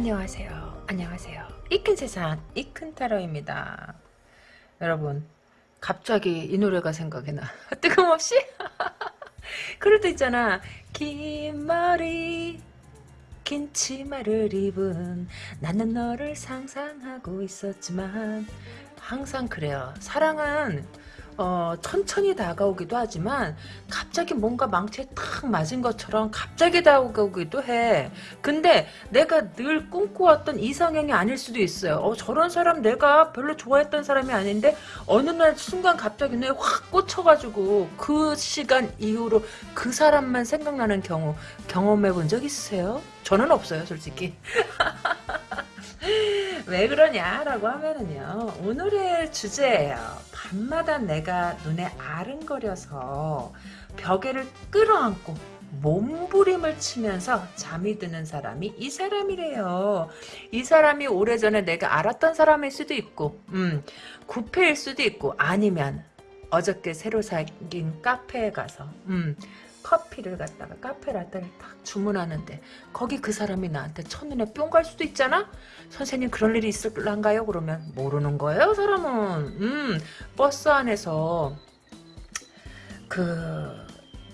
안녕하세요. 안녕하세요. 이큰 세상 이큰 타로입니다. 여러분 갑자기 이 노래가 생각이 나. 뜬금없이? 그럴 때 있잖아. 긴 머리 긴 치마를 입은 나는 너를 상상하고 있었지만 항상 그래요. 사랑은 어, 천천히 다가오기도 하지만 갑자기 뭔가 망치에 탁 맞은 것처럼 갑자기 다가오기도 해. 근데 내가 늘 꿈꿔왔던 이상형이 아닐 수도 있어요. 어, 저런 사람 내가 별로 좋아했던 사람이 아닌데 어느 날 순간 갑자기 내확 꽂혀가지고 그 시간 이후로 그 사람만 생각나는 경우 경험해 본 적 있으세요? 저는 없어요, 솔직히. 왜 그러냐라고 하면은요 오늘의 주제예요 밤마다 내가 눈에 아른거려서 벽에를 끌어안고 몸부림을 치면서 잠이 드는 사람이 이 사람이래요. 이 사람이 오래전에 내가 알았던 사람일 수도 있고 음, 구패일 수도 있고 아니면 어저께 새로 생긴 카페에 가서 음, 커피를 갖다가 카페 라떼를 딱 주문하는데 거기 그 사람이 나한테 첫눈에 뿅 갈 수도 있잖아? 선생님 그런 일이 있을란가요? 그러면 모르는 거예요 사람은? 음 버스 안에서 그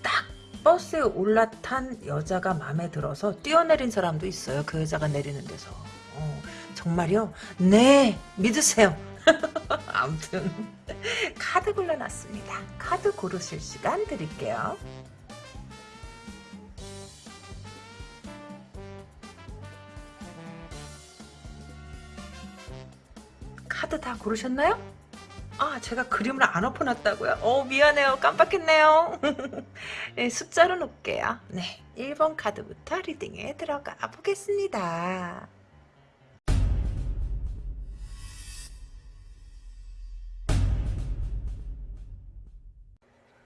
딱 버스에 올라탄 여자가 마음에 들어서 뛰어내린 사람도 있어요 그 여자가 내리는 데서. 어, 정말요? 네 믿으세요. 아무튼 카드 골라놨습니다. 카드 고르실 시간 드릴게요 카드 다 고르셨나요? 아 제가 그림을 안 엎어놨다고요? 어 미안해요. 깜빡했네요. 네, 숫자로 놓을게요. 네 1번 카드부터 리딩에 들어가 보겠습니다.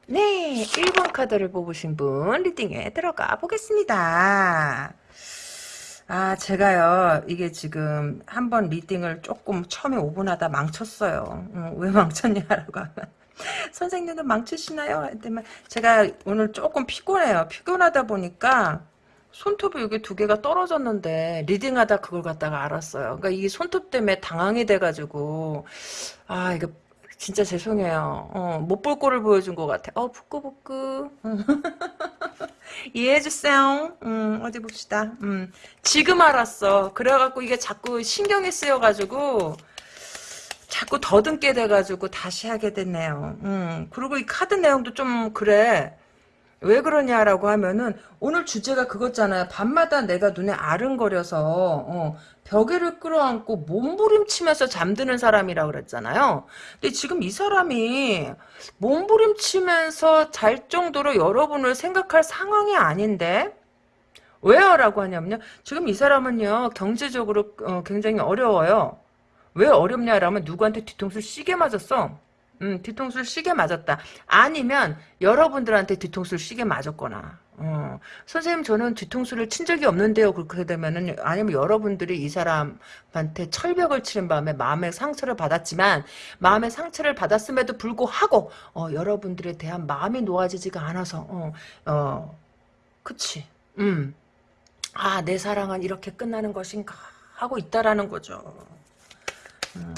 네 1번 카드를 뽑으신 분 리딩에 들어가 보겠습니다 아, 제가요, 이게 지금 한 번 리딩을 조금 처음에 5분 하다 망쳤어요. 음, 왜 망쳤냐라고 하면. 선생님도 망치시나요? 제가 오늘 조금 피곤해요. 피곤하다 보니까 손톱이 여기 두 개가 떨어졌는데 리딩하다 그걸 갖다가 알았어요. 그러니까 이 손톱 때문에 당황이 돼가지고 아 이거 진짜 죄송해요. 어, 못볼 꼴을 보여준 것 같아. 어, 부끄부끄. 이해해주세요. 음, 어디 봅시다. 음, 지금 알았어. 그래갖고 이게 자꾸 신경이 쓰여가지고, 자꾸 더듬게 돼가지고 다시 하게 됐네요. 음, 그리고 이 카드 내용도 좀 그래. 왜 그러냐라고 하면은 오늘 주제가 그거잖아요. 밤마다 내가 눈에 아른거려서 어, 벽에를 끌어안고 몸부림치면서 잠드는 사람이라 그랬잖아요. 근데 지금 이 사람이 몸부림치면서 잘 정도로 여러분을 생각할 상황이 아닌데 왜요? 라고 하냐면요. 지금 이 사람은요. 경제적으로 어, 굉장히 어려워요. 왜 어렵냐라면 누구한테 뒤통수 시게 맞았어. 음, 뒤통수를 시게 맞았다. 아니면 여러분들한테 뒤통수를 시게 맞았거나. 어, 선생님 저는 뒤통수를 친 적이 없는데요. 그렇게 되면은 아니면 여러분들이 이 사람한테 철벽을 치는 바람에 마음의 상처를 받았지만 마음의 상처를 받았음에도 불구하고 어, 여러분들에 대한 마음이 놓아지지가 않아서 어, 어, 그치. 음. 아, 내 사랑은 이렇게 끝나는 것인가 하고 있다라는 거죠. 음.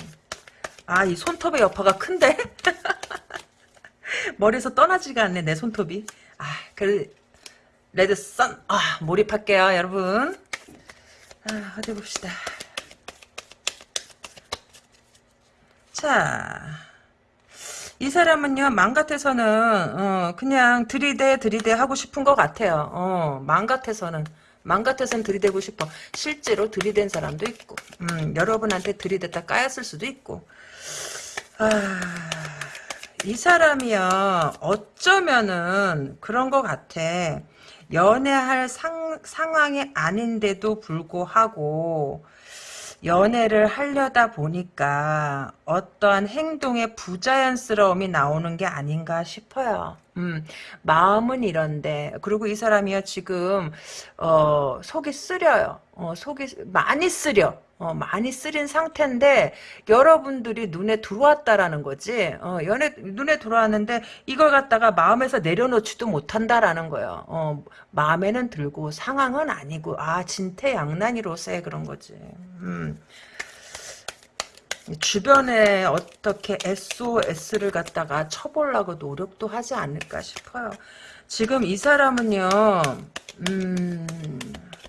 아, 이 손톱의 여파가 큰데? 머리에서 떠나지가 않네, 내 손톱이. 아, 그, 레드선. 아, 몰입할게요, 여러분. 아, 어디 봅시다. 자, 이 사람은요, 맘 같아서는, 어, 그냥 들이대, 들이대 하고 싶은 것 같아요. 어, 맘 같아서는. 맘 같아서는 들이대고 싶어. 실제로 들이댄 사람도 있고, 음, 여러분한테 들이댔다 까였을 수도 있고, 아, 이 사람이요, 어쩌면은 그런 것 같아. 연애할 상, 상황이 아닌데도 불구하고, 연애를 하려다 보니까 어떠한 행동의 부자연스러움이 나오는 게 아닌가 싶어요. 음, 마음은 이런데 그리고 이 사람이요 지금 어, 속이 쓰려요. 어, 속이 많이 쓰려. 어, 많이 쓰린 상태인데 여러분들이 눈에 들어왔다라는 거지. 어, 연애 눈에 들어왔는데 이걸 갖다가 마음에서 내려놓지도 못한다라는 거예요. 어, 마음에는 들고 상황은 아니고 아 진퇴양난이로서의 그런 거지. 음. 주변에 어떻게 SOS를 갖다가 쳐보려고 노력도 하지 않을까 싶어요. 지금 이 사람은요, 음,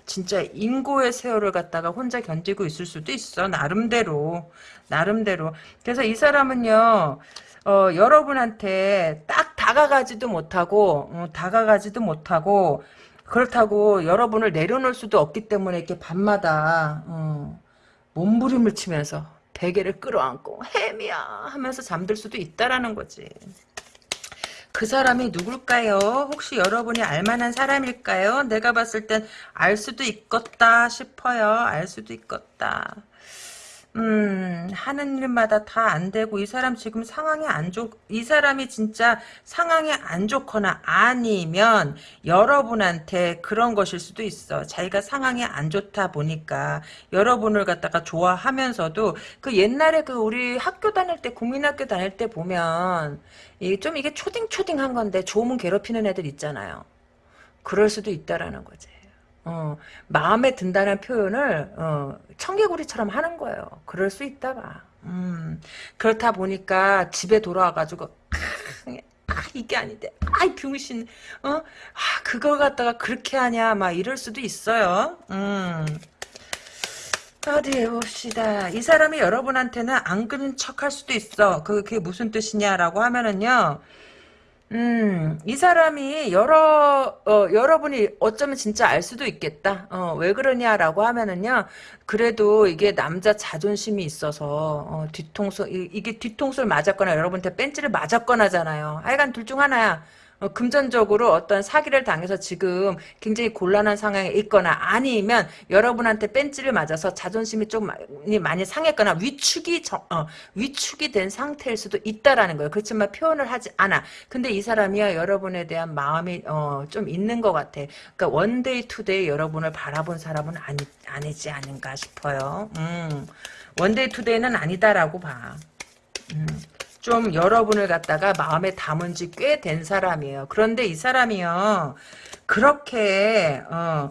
진짜 인고의 세월을 갖다가 혼자 견디고 있을 수도 있어. 나름대로. 나름대로. 그래서 이 사람은요, 어, 여러분한테 딱 다가가지도 못하고, 어, 다가가지도 못하고, 그렇다고 여러분을 내려놓을 수도 없기 때문에 이렇게 밤마다, 어, 몸부림을 치면서 베개를 끌어안고, 햄이야! 하면서 잠들 수도 있다라는 거지. 그 사람이 누굴까요? 혹시 여러분이 알만한 사람일까요? 내가 봤을 땐 알 수도 있겠다 싶어요. 알 수도 있겠다. 음, 하는 일마다 다 안 되고, 이 사람 지금 상황이 안 좋, 이 사람이 진짜 상황이 안 좋거나 아니면 여러분한테 그런 것일 수도 있어. 자기가 상황이 안 좋다 보니까 여러분을 갖다가 좋아하면서도 그 옛날에 그 우리 학교 다닐 때, 국민학교 다닐 때 보면, 이게 좀 이게 초딩초딩한 건데, 좋으면 괴롭히는 애들 있잖아요. 그럴 수도 있다라는 거지. 어, 마음에 든다는 표현을 어, 청개구리처럼 하는 거예요. 그럴 수 있다 봐. 음, 그렇다 보니까 집에 돌아와가지고 아, 이게 아닌데 아이 병신 어? 아, 그걸 갖다가 그렇게 하냐 막 이럴 수도 있어요. 음. 어디 봅시다. 이 사람이 여러분한테는 안 그런 척할 수도 있어. 그게 무슨 뜻이냐라고 하면은요. 음, 이 사람이 여러, 어, 여러분이 어쩌면 진짜 알 수도 있겠다. 어, 왜 그러냐라고 하면은요, 그래도 이게 남자 자존심이 있어서, 어, 뒤통수, 이, 이게 뒤통수를 맞았거나 여러분한테 벤치를 맞았거나잖아요. 하여간 둘 중 하나야. 어, 금전적으로 어떤 사기를 당해서 지금 굉장히 곤란한 상황에 있거나 아니면 여러분한테 뺀찌를 맞아서 자존심이 좀 많이, 많이 상했거나 위축이 저, 어, 위축이 된 상태일 수도 있다라는 거예요. 그렇지만 표현을 하지 않아. 근데 이 사람이야 여러분에 대한 마음이 어, 좀 있는 것 같아. 그러니까 one day two day 여러분을 바라본 사람은 아니, 아니지 않은가 싶어요. 음, one day two day는 아니다라고 봐. 음. 좀 여러분을 갖다가 마음에 담은 지 꽤 된 사람이에요. 그런데 이 사람이요. 그렇게 어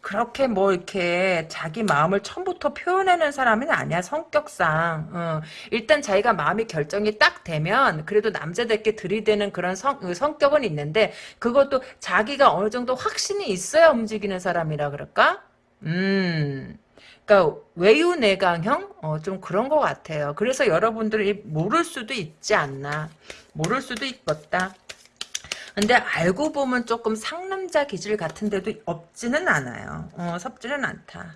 그렇게 뭐 이렇게 자기 마음을 처음부터 표현하는 사람은 아니야 성격상 어, 일단 자기가 마음이 결정이 딱 되면 그래도 남자들께 들이대는 그런 성, 그 성격은 있는데 그것도 자기가 어느 정도 확신이 있어야 움직이는 사람이라 그럴까? 음 그러니까 외유내강형 어, 좀 그런 것 같아요. 그래서 여러분들이 모를 수도 있지 않나. 모를 수도 있겠다. 근데 알고 보면 조금 상남자 기질 같은데도 없지는 않아요. 어, 섭지는 않다.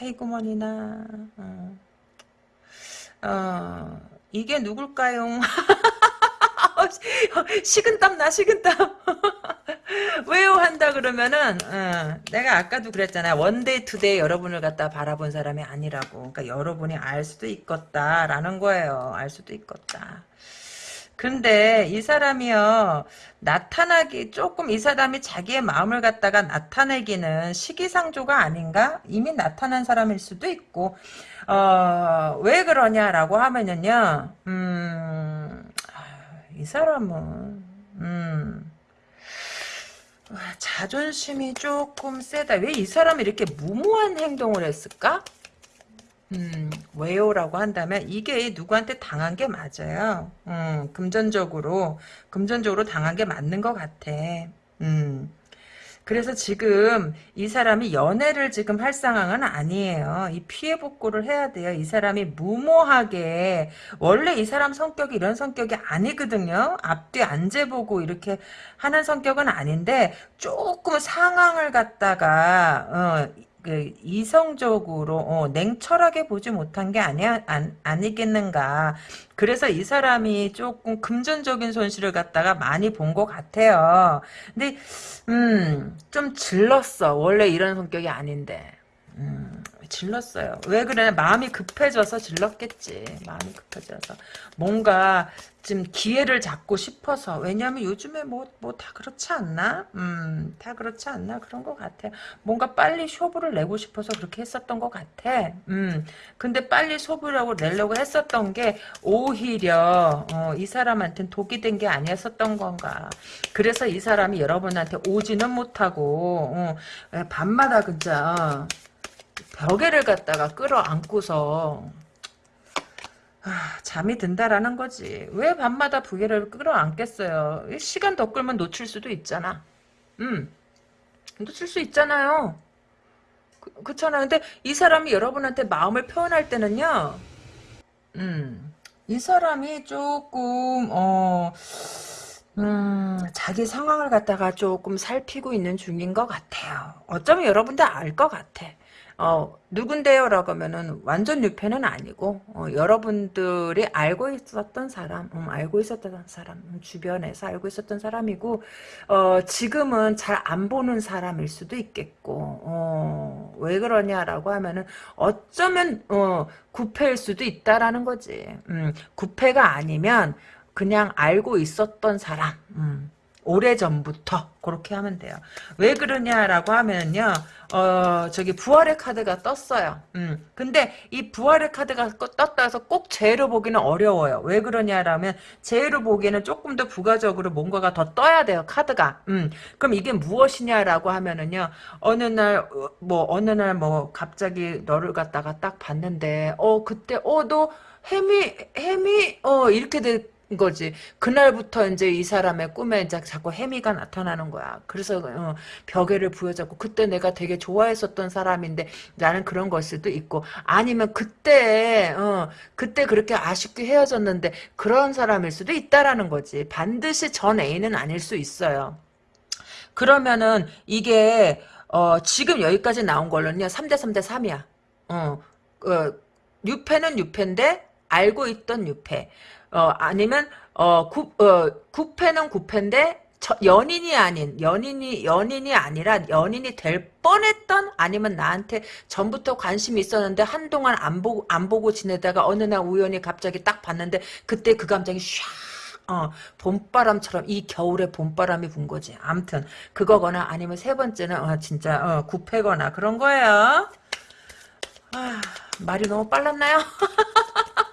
아이고머니나. 어. 어, 이게 누굴까요? 식은땀 나 식은땀. 왜요? 한다 그러면은 어, 내가 아까도 그랬잖아 one day two day 여러분을 갖다 바라본 사람이 아니라고. 그러니까 여러분이 알 수도 있겠다라는 거예요. 알 수도 있겠다. 근데 이 사람이요 나타나기 조금 이 사람이 자기의 마음을 갖다가 나타내기는 시기상조가 아닌가? 이미 나타난 사람일 수도 있고. 어, 왜 그러냐라고 하면은요 음, 이 사람은 음, 자존심이 조금 세다. 왜 이 사람이 이렇게 무모한 행동을 했을까? 음, 왜요라고 한다면 이게 누구한테 당한 게 맞아요. 음, 금전적으로 금전적으로 당한 게 맞는 것 같아. 음. 그래서 지금 이 사람이 연애를 지금 할 상황은 아니에요. 이 피해 복구를 해야 돼요. 이 사람이 무모하게 원래 이 사람 성격이 이런 성격이 아니거든요. 앞뒤 안 재보고 이렇게 하는 성격은 아닌데 조금 상황을 갖다가 어, 그 이성적으로 어, 냉철하게 보지 못한 게 아니야 안, 아니겠는가. 그래서 이 사람이 조금 금전적인 손실을 갖다가 많이 본 것 같아요. 근데 음 좀 질렀어. 원래 이런 성격이 아닌데. 음, 질렀어요. 왜 그래? 마음이 급해져서 질렀겠지. 마음이 급해져서. 뭔가 좀 기회를 잡고 싶어서. 왜냐면 요즘에 뭐, 뭐 다 그렇지 않나? 음, 다 그렇지 않나? 그런 것 같아. 뭔가 빨리 쇼부를 내고 싶어서 그렇게 했었던 것 같아. 음, 근데 빨리 쇼부라고 내려고 했었던 게 오히려, 어, 이 사람한테는 독이 된 게 아니었었던 건가. 그래서 이 사람이 여러분한테 오지는 못하고, 어, 밤마다 그자 벽에를 갖다가 끌어안고서 아, 잠이 든다라는 거지. 왜 밤마다 부계를 끌어안겠어요? 시간 더 끌면 놓칠 수도 있잖아. 음, 놓칠 수 있잖아요. 그, 그렇잖아. 근데 이 사람이 여러분한테 마음을 표현할 때는요. 음, 이 사람이 조금 어. 음, 자기 상황을 갖다가 조금 살피고 있는 중인 것 같아요. 어쩌면 여러분들 알것 같아. 어, 누군데요? 라고 하면은 완전 유패는 아니고 어, 여러분들이 알고 있었던 사람 음, 알고 있었던 사람 음, 주변에서 알고 있었던 사람이고 어, 지금은 잘 안 보는 사람일 수도 있겠고 어, 왜 그러냐라고 하면은 어쩌면 어, 구패일 수도 있다라는 거지 음, 구패가 아니면 그냥 알고 있었던 사람 음, 오래전부터 그렇게 하면 돼요. 왜 그러냐라고 하면요. 어 저기 부활의 카드가 떴어요. 음. 근데 이 부활의 카드가 떴다 해서 꼭 제로 보기는 어려워요. 왜 그러냐라면 제로 보기에는 조금 더 부가적으로 뭔가가 더 떠야 돼요. 카드가. 음. 그럼 이게 무엇이냐라고 하면은요. 어느 날 뭐 어느 날 뭐 갑자기 너를 갖다가 딱 봤는데 어 그때 어너 햄이 햄이 어 이렇게 돼 거지. 그날부터 이제 이 사람의 꿈에 이제 자꾸 해미가 나타나는 거야. 그래서 어, 벽에를 부여잡고 그때 내가 되게 좋아했었던 사람인데 나는 그런 걸 수도 있고 아니면 그때 어, 그때 그렇게 아쉽게 헤어졌는데 그런 사람일 수도 있다라는 거지. 반드시 전 애인은 아닐 수 있어요. 그러면은 이게 어, 지금 여기까지 나온 걸로는요. 3대 3대 3이야. 어, 어, 유패는 유패인데 알고 있던 유패. 어, 아니면 어, 구, 어, 구패는 구패인데 저, 연인이 아닌 연인이 연인이 아니라 연인이 될 뻔했던 아니면 나한테 전부터 관심이 있었는데 한동안 안 보고 안 보고 지내다가 어느 날 우연히 갑자기 딱 봤는데 그때 그 감정이 샥 어, 봄바람처럼 이 겨울에 봄바람이 분 거지. 암튼 그거거나 아니면 세 번째는 어, 진짜 어, 구패거나 그런 거예요. 아, 말이 너무 빨랐나요?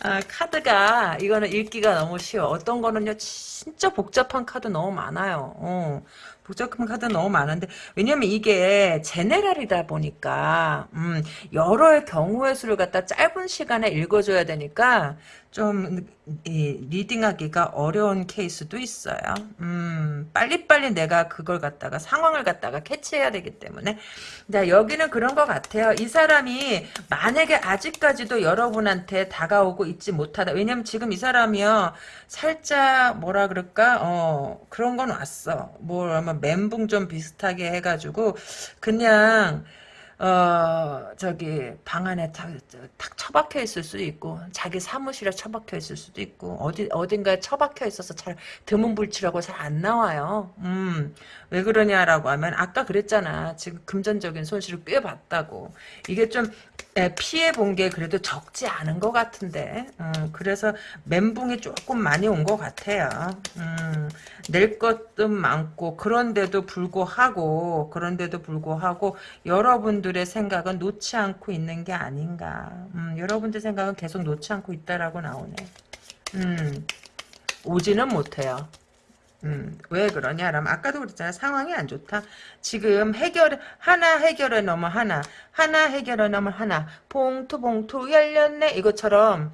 아, 카드가 이거는 읽기가 너무 쉬워. 어떤 거는요 진짜 복잡한 카드 너무 많아요. 어, 복잡한 카드 너무 많은데 왜냐면 이게 general이다 보니까 음, 여러 경우의 수를 갖다 짧은 시간에 읽어줘야 되니까 좀 이, reading하기가 어려운 케이스도 있어요. 음, 빨리빨리 내가 그걸 갖다가 상황을 갖다가 캐치해야 되기 때문에 자 여기는 그런 것 같아요. 이 사람이 만약에 아직까지도 여러분한테 다가오고 있지 못하다. 왜냐면 지금 이 사람이요 살짝 뭐라 그럴까 어 그런 건 왔어. 뭐라면 멘붕 좀 비슷하게 해가지고 그냥 어 저기 방 안에 탁, 탁 처박혀 있을 수도 있고 자기 사무실에 처박혀 있을 수도 있고 어디 어딘가에 처박혀 있어서 잘 드문불치라고 잘 안 나와요. 음 왜 그러냐라고 하면 아까 그랬잖아. 지금 금전적인 손실을 꽤 봤다고. 이게 좀 피해 본 게 그래도 적지 않은 것 같은데 음, 그래서 멘붕이 조금 많이 온 것 같아요. 음, 낼 것도 많고 그런데도 불구하고 그런데도 불구하고 여러분들의 생각은 놓지 않고 있는 게 아닌가. 음, 여러분들 생각은 계속 놓지 않고 있다라고 나오네. 음, 오지는 못해요. 음, 왜 그러냐 라면 아까도 그랬잖아 상황이 안 좋다 지금 해결 하나 해결해 넘어 하나 하나 해결해 넘어 하나 봉투 봉투 열렸네 이것처럼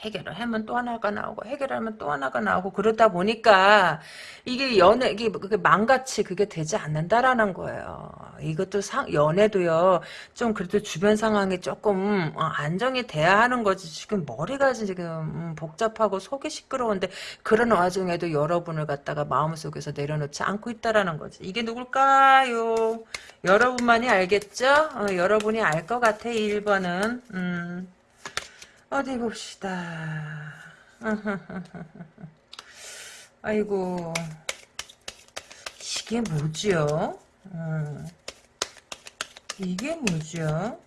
해결을 하면 또 하나가 나오고 해결하면 또 하나가 나오고 그러다 보니까 이게 연애 이게 망같이 그게 되지 않는다라는 거예요. 이것도 상, 연애도요. 좀 그래도 주변 상황이 조금 어, 안정이 돼야 하는 거지. 지금 머리가 지금 음, 복잡하고 속이 시끄러운데 그런 와중에도 여러분을 갖다가 마음속에서 내려놓지 않고 있다라는 거지. 이게 누굴까요? 여러분만이 알겠죠? 어, 여러분이 알 것 같아 1번은. 음. 어디 봅시다. 아이고 이게 뭐지요? 음. 이게 뭐죠?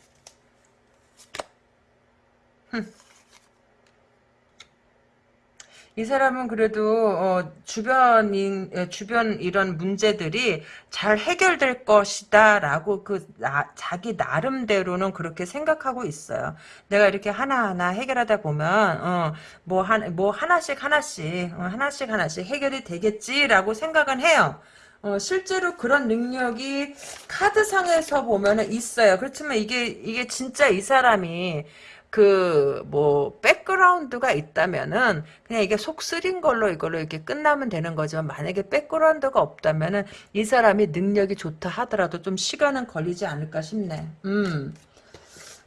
이 사람은 그래도 어, 주변인 주변 이런 문제들이 잘 해결될 것이다라고 그 나, 자기 나름대로는 그렇게 생각하고 있어요. 내가 이렇게 하나하나 해결하다 보면 어, 뭐한 뭐 하나씩 하나씩 어, 하나씩 하나씩 해결이 되겠지라고 생각은 해요. 어, 실제로 그런 능력이 카드상에서 보면은 있어요. 그렇지만 이게 이게 진짜 이 사람이 그, 뭐, 백그라운드가 있다면은, 그냥 이게 속 쓰린 걸로 이걸로 이렇게 끝나면 되는 거지만, 만약에 백그라운드가 없다면은, 이 사람이 능력이 좋다 하더라도 좀 시간은 걸리지 않을까 싶네. 음.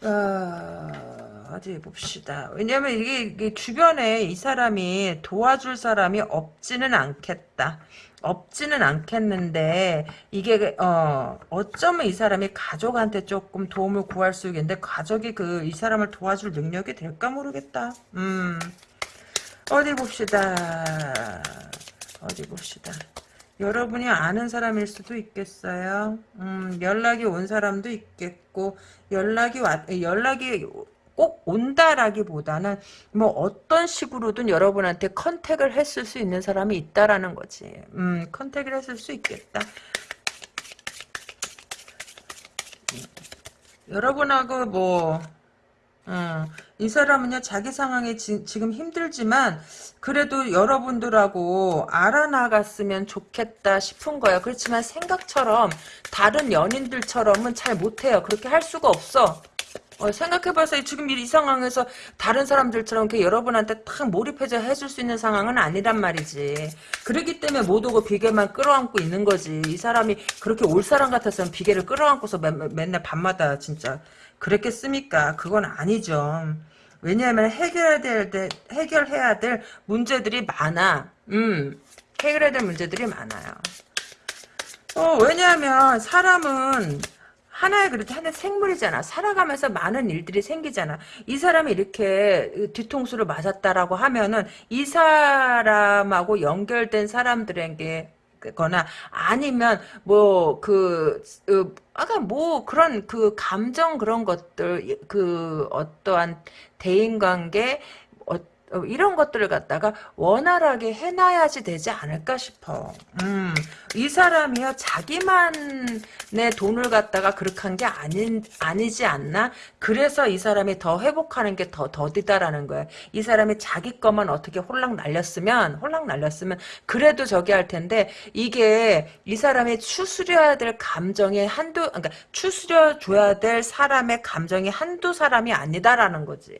어, 어디 봅시다. 왜냐면 이게, 이게 주변에 이 사람이 도와줄 사람이 없지는 않겠다. 없지는 않겠는데 이게 어 어쩌면 이 사람이 가족한테 조금 도움을 구할 수 있겠는데 가족이 그 이 사람을 도와줄 능력이 될까 모르겠다. 음 어디 봅시다. 어디 봅시다. 여러분이 아는 사람일 수도 있겠어요. 음, 연락이 온 사람도 있겠고 연락이 왔 연락이 꼭 온다라기보다는 뭐 어떤 식으로든 여러분한테 컨택을 했을 수 있는 사람이 있다라는 거지. 음, 컨택을 했을 수 있겠다. 여러분하고 뭐, 음, 이 사람은요, 자기 상황이 지, 지금 힘들지만, 그래도 여러분들하고 알아나갔으면 좋겠다 싶은 거예요. 그렇지만 생각처럼, 다른 연인들처럼은 잘 못해요. 그렇게 할 수가 없어. 어, 생각해봐서 지금 이 상황에서 다른 사람들처럼 이렇게 여러분한테 탁 몰입해서 해줄 수 있는 상황은 아니란 말이지. 그러기 때문에 못 오고 비계만 끌어안고 있는 거지. 이 사람이 그렇게 올 사람 같았으면 비계를 끌어안고서 매, 맨날 밤마다 진짜 그랬겠습니까? 그건 아니죠. 왜냐하면 해결해야 될, 해결해야 될 문제들이 많아. 음, 해결해야 될 문제들이 많아요. 어, 왜냐하면 사람은 하나의 그렇게 하나의 생물이잖아. 살아가면서 많은 일들이 생기잖아. 이 사람이 이렇게 뒤통수를 맞았다라고 하면은 이 사람하고 연결된 사람들에게 거나 아니면 뭐그 그, 아까 뭐 그런 그 감정 그런 것들 그 어떠한 대인 관계 어, 이런 것들을 갖다가 원활하게 해놔야지 되지 않을까 싶어. 음, 이 사람이요 자기만의 돈을 갖다가 그렇게 한 게 아닌 아니지 않나? 그래서 이 사람이 더 회복하는 게 더 더디다라는 거야. 이 사람이 자기 것만 어떻게 홀랑 날렸으면 홀랑 날렸으면 그래도 저기 할 텐데 이게 이 사람이 추스려야 될 감정의 한두 그러니까 추스려 줘야 될 사람의 감정이 한두 사람이 아니다라는 거지.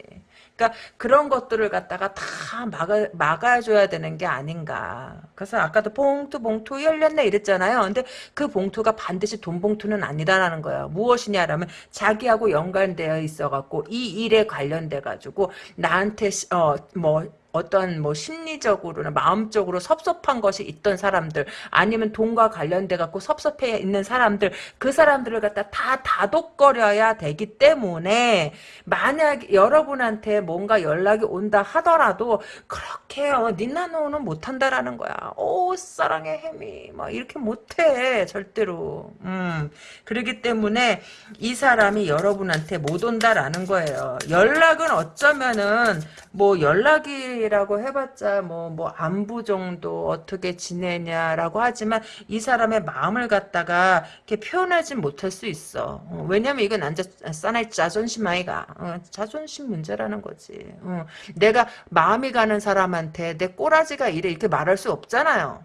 그러니까 그런 것들을 갖다가 다 막아, 막아줘야 되는 게 아닌가. 그래서 아까도 봉투 봉투 열렸네 이랬잖아요. 근데 그 봉투가 반드시 돈 봉투는 아니다라는 거예요. 무엇이냐라면 자기하고 연관되어 있어갖고 이 일에 관련돼가지고 나한테 어 뭐 어떤 뭐 심리적으로나 마음적으로 섭섭한 것이 있던 사람들 아니면 돈과 관련돼 갖고 섭섭해 있는 사람들 그 사람들을 갖다 다 다독거려야 되기 때문에 만약 여러분한테 뭔가 연락이 온다 하더라도 그렇게 어, 니나노는 못한다라는 거야. 오 사랑의 해미 막 이렇게 못해 절대로. 음 그러기 때문에 이 사람이 여러분한테 못 온다라는 거예요. 연락은 어쩌면은 뭐 연락이 라고 해봤자 뭐, 뭐 안부 정도 어떻게 지내냐라고 하지만 이 사람의 마음을 갖다가 이렇게 표현하지 못할 수 있어. 어, 왜냐면 이건 남자 사나이 자존심 아이가. 어, 자존심 문제라는 거지. 어, 내가 마음이 가는 사람한테 내 꼬라지가 이래 이렇게 말할 수 없잖아요.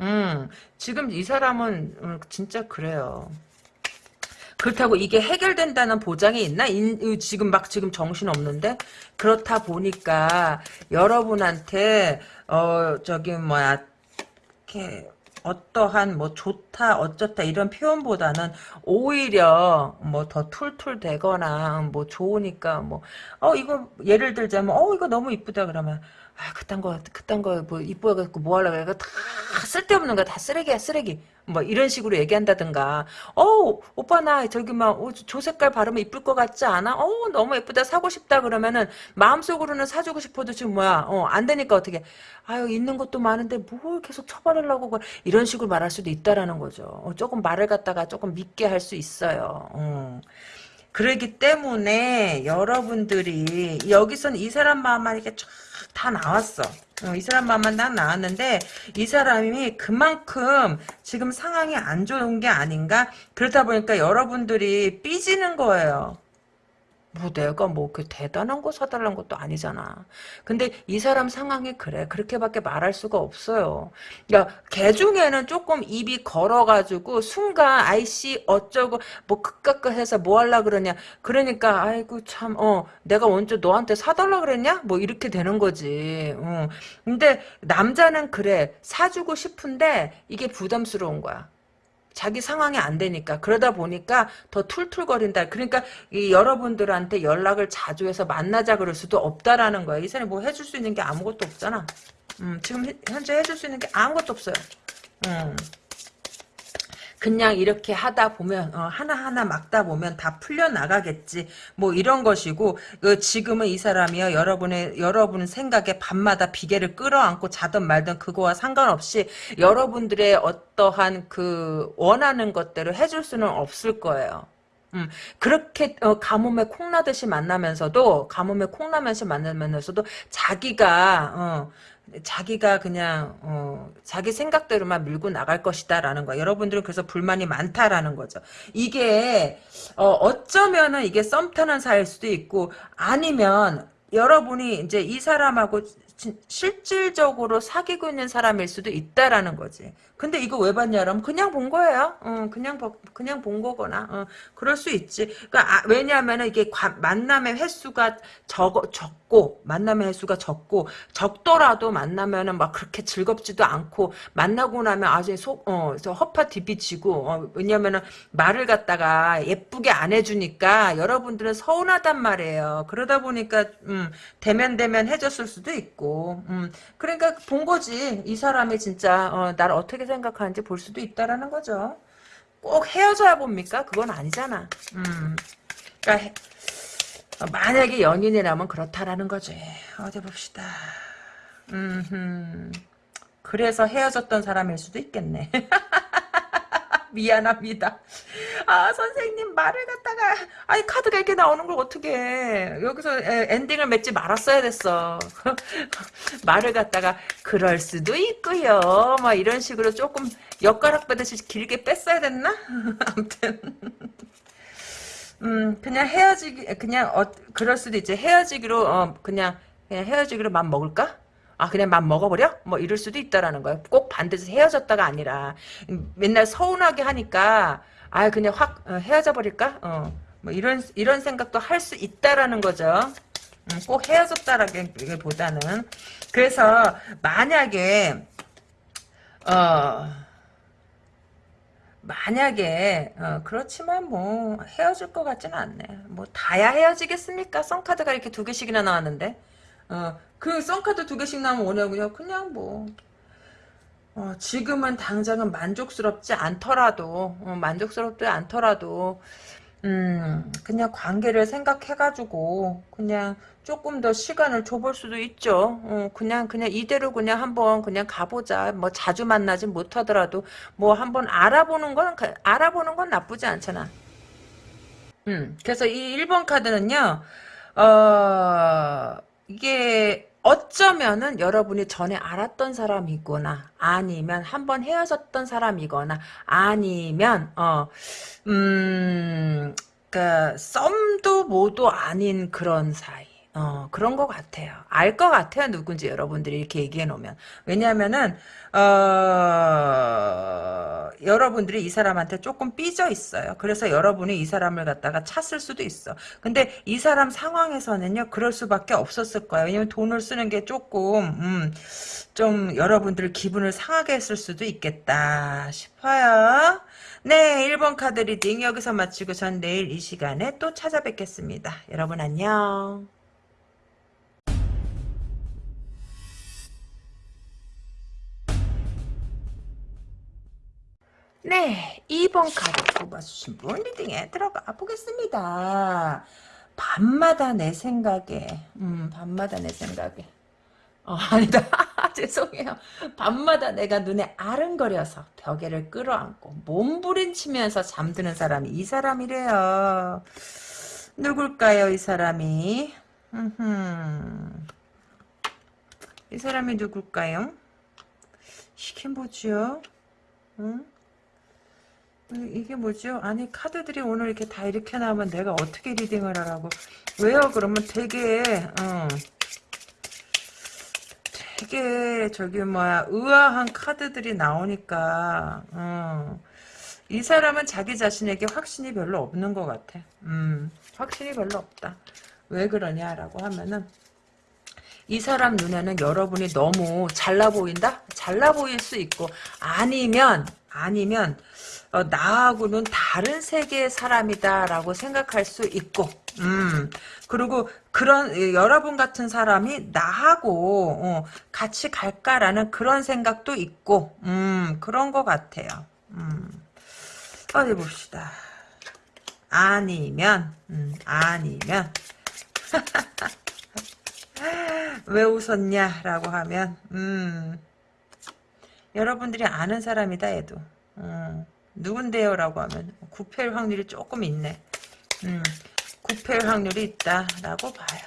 음, 지금 이 사람은 음, 진짜 그래요. 그렇다고 이게 해결된다는 보장이 있나? 인, 지금 막 지금 정신 없는데 그렇다 보니까 여러분한테 어 저기 뭐야 이렇게 어떠한 뭐 좋다 어쩌다 이런 표현보다는 오히려 뭐 더 툴툴 대거나 뭐 좋으니까 뭐 어 이거 예를 들자면 어 이거 너무 이쁘다 그러면 아 그딴 거 그딴 거 뭐 이뻐갖고 뭐 하려고 해가 다 쓸데없는 거 다 쓰레기야 쓰레기 뭐 이런 식으로 얘기한다든가 어 오빠 나 저기 막조 색깔 바르면 이쁠 것 같지 않아? 어 너무 예쁘다 사고 싶다 그러면은 마음속으로는 사주고 싶어도 지금 뭐야 어 안 되니까 어떻게 아유 있는 것도 많은데 뭘 계속 처벌하려고 이런 식으로 말할 수도 있다라는 거죠. 어, 조금 말을 갖다가 조금 믿게 할 수 있어요. 어. 그러기 때문에 여러분들이 여기선 이 사람 마음만 이렇게 쫙 다 나왔어. 어, 이 사람 마음만 딱 나왔는데 이 사람이 그만큼 지금 상황이 안 좋은 게 아닌가? 그러다 보니까 여러분들이 삐지는 거예요. 뭐 내가 뭐 그 대단한 거 사달라는 것도 아니잖아. 근데 이 사람 상황이 그래. 그렇게밖에 말할 수가 없어요. 그러니까 개 중에는 조금 입이 걸어가지고 순간 아이씨 어쩌고 뭐 극각각 해서 뭐 하려 그러냐. 그러니까 아이고 참 어 내가 먼저 너한테 사달라 그랬냐? 뭐 이렇게 되는 거지. 어. 근데 남자는 그래. 사주고 싶은데 이게 부담스러운 거야. 자기 상황이 안 되니까 그러다 보니까 더 툴툴거린다. 그러니까 이 여러분들한테 연락을 자주 해서 만나자 그럴 수도 없다라는 거야. 이 사람이 뭐 해줄 수 있는 게 아무것도 없잖아. 음, 지금 현재 해줄 수 있는 게 아무것도 없어요. 음. 그냥 이렇게 하다 보면 어, 하나하나 막다 보면 다 풀려 나가겠지 뭐 이런 것이고 그 지금은 이 사람이요 여러분의 여러분 생각에 밤마다 비계를 끌어안고 자든 말든 그거와 상관없이 여러분들의 어떠한 그 원하는 것대로 해줄 수는 없을 거예요. 음, 그렇게 어, 가뭄에 콩나듯이 만나면서도 가뭄에 콩나면서 만나면서도 자기가 어, 자기가 그냥 어, 자기 생각대로만 밀고 나갈 것이다라는 거. 여러분들은 그래서 불만이 많다라는 거죠. 이게 어, 쩌면은 이게 썸 타는 사이일 수도 있고 아니면 여러분이 이제 이 사람하고 실질적으로 사귀고 있는 사람일 수도 있다라는 거지. 근데 이거 왜 봤냐 그러면 그냥 본 거예요. 어, 그냥 그냥 본 거거나 어, 그럴 수 있지. 그러니까 아, 왜냐하면 이게 과, 만남의 횟수가 적 적고 만남의 횟수가 적고 적더라도 만나면은 막 그렇게 즐겁지도 않고 만나고 나면 아주 속 어, 허파 디비치고 어, 왜냐면은 말을 갖다가 예쁘게 안 해주니까 여러분들은 서운하단 말이에요. 그러다 보니까 음, 대면 대면 해줬을 수도 있고 음, 그러니까 본 거지 이 사람이 진짜 어, 나를 어떻게 생각하는지 볼 수도 있다라는 거죠. 꼭 헤어져야 봅니까? 그건 아니잖아. 음. 그러니까 만약에 연인이라면 그렇다라는 거지. 어디 봅시다. 음. 그래서 헤어졌던 사람일 수도 있겠네. 미안합니다. 아 선생님 말을 갖다가 아니 카드가 이렇게 나오는 걸 어떻게 해. 여기서 엔딩을 맺지 말았어야 됐어. 말을 갖다가 그럴 수도 있고요. 막 이런 식으로 조금 엿가락 빼듯이 길게 뺐어야 됐나? 아무튼 음 그냥 헤어지기 그냥 어 그럴 수도 있지 헤어지기로 어 그냥 그냥 헤어지기로 맘 먹을까? 아 그냥 맘 먹어버려? 뭐 이럴 수도 있다라는 거야. 꼭 반드시 헤어졌다가 아니라 맨날 서운하게 하니까 아 그냥 확 어, 헤어져 버릴까? 어. 뭐 이런 이런 생각도 할 수 있다라는 거죠. 음, 꼭 헤어졌다라기보다는 그래서 만약에 어 만약에 어, 그렇지만 뭐 헤어질 것 같지는 않네. 뭐 다야 헤어지겠습니까? 썬카드가 이렇게 두 개씩이나 나왔는데 어, 그 썬카드 두 개씩 나면 오냐고요? 그냥 뭐 어, 지금은 당장은 만족스럽지 않더라도 어, 만족스럽지 않더라도 음 그냥 관계를 생각해가지고 그냥 조금 더 시간을 줘볼 수도 있죠. 어, 그냥 그냥 이대로 그냥 한번 그냥 가보자. 뭐 자주 만나지 못하더라도 뭐 한번 알아보는 건 알아보는 건 나쁘지 않잖아. 음 그래서 이 1번 카드는요. 어 이게 어쩌면은 여러분이 전에 알았던 사람이거나 아니면 한번 헤어졌던 사람이거나 아니면 어음 그 썸도 뭐도 아닌 그런 사이 어, 그런 것 같아요. 알 것 같아요. 누군지 여러분들이 이렇게 얘기해 놓으면. 왜냐하면은, 어, 여러분들이 이 사람한테 조금 삐져 있어요. 그래서 여러분이 이 사람을 갖다가 찼을 수도 있어. 근데 이 사람 상황에서는요, 그럴 수밖에 없었을 거예요. 왜냐면 돈을 쓰는 게 조금, 음, 좀 여러분들 기분을 상하게 했을 수도 있겠다 싶어요. 네, 1번 카드 reading 여기서 마치고 전 내일 이 시간에 또 찾아뵙겠습니다. 여러분 안녕. 네, 2번 카드 뽑아주신 분 reading에 들어가 보겠습니다. 밤마다 내 생각에, 음, 밤마다 내 생각에. 어, 아니다. 죄송해요. 밤마다 내가 눈에 아른거려서 벽에를 끌어안고 몸부림치면서 잠드는 사람이 이 사람이래요. 누굴까요, 이 사람이? 이 사람이 누굴까요? 이게 뭐죠? 응? 이게 뭐죠? 아니 카드들이 오늘 이렇게 다 이렇게 나오면 내가 어떻게 리딩을 하라고 왜요? 그러면 되게 어, 되게 저기 뭐야 의아한 카드들이 나오니까 어, 이 사람은 자기 자신에게 확신이 별로 없는 것 같아 음, 확신이 별로 없다 왜 그러냐라고 하면은 이 사람 눈에는 여러분이 너무 잘나 보인다? 잘나 보일 수 있고 아니면 아니면 어, 나하고는 다른 세계의 사람이다라고 생각할 수 있고 음. 그리고 그런 예, 여러분 같은 사람이 나하고 어, 같이 갈까라는 그런 생각도 있고 음 그런 것 같아요. 음. 어디 봅시다. 아니면 음, 아니면. 왜 웃었냐라고 하면 음. 여러분들이 아는 사람이다 얘도. 음, 누군데요 라고 하면 구패일 확률이 조금 있네. 음, 구패일 확률이 있다라고 봐요.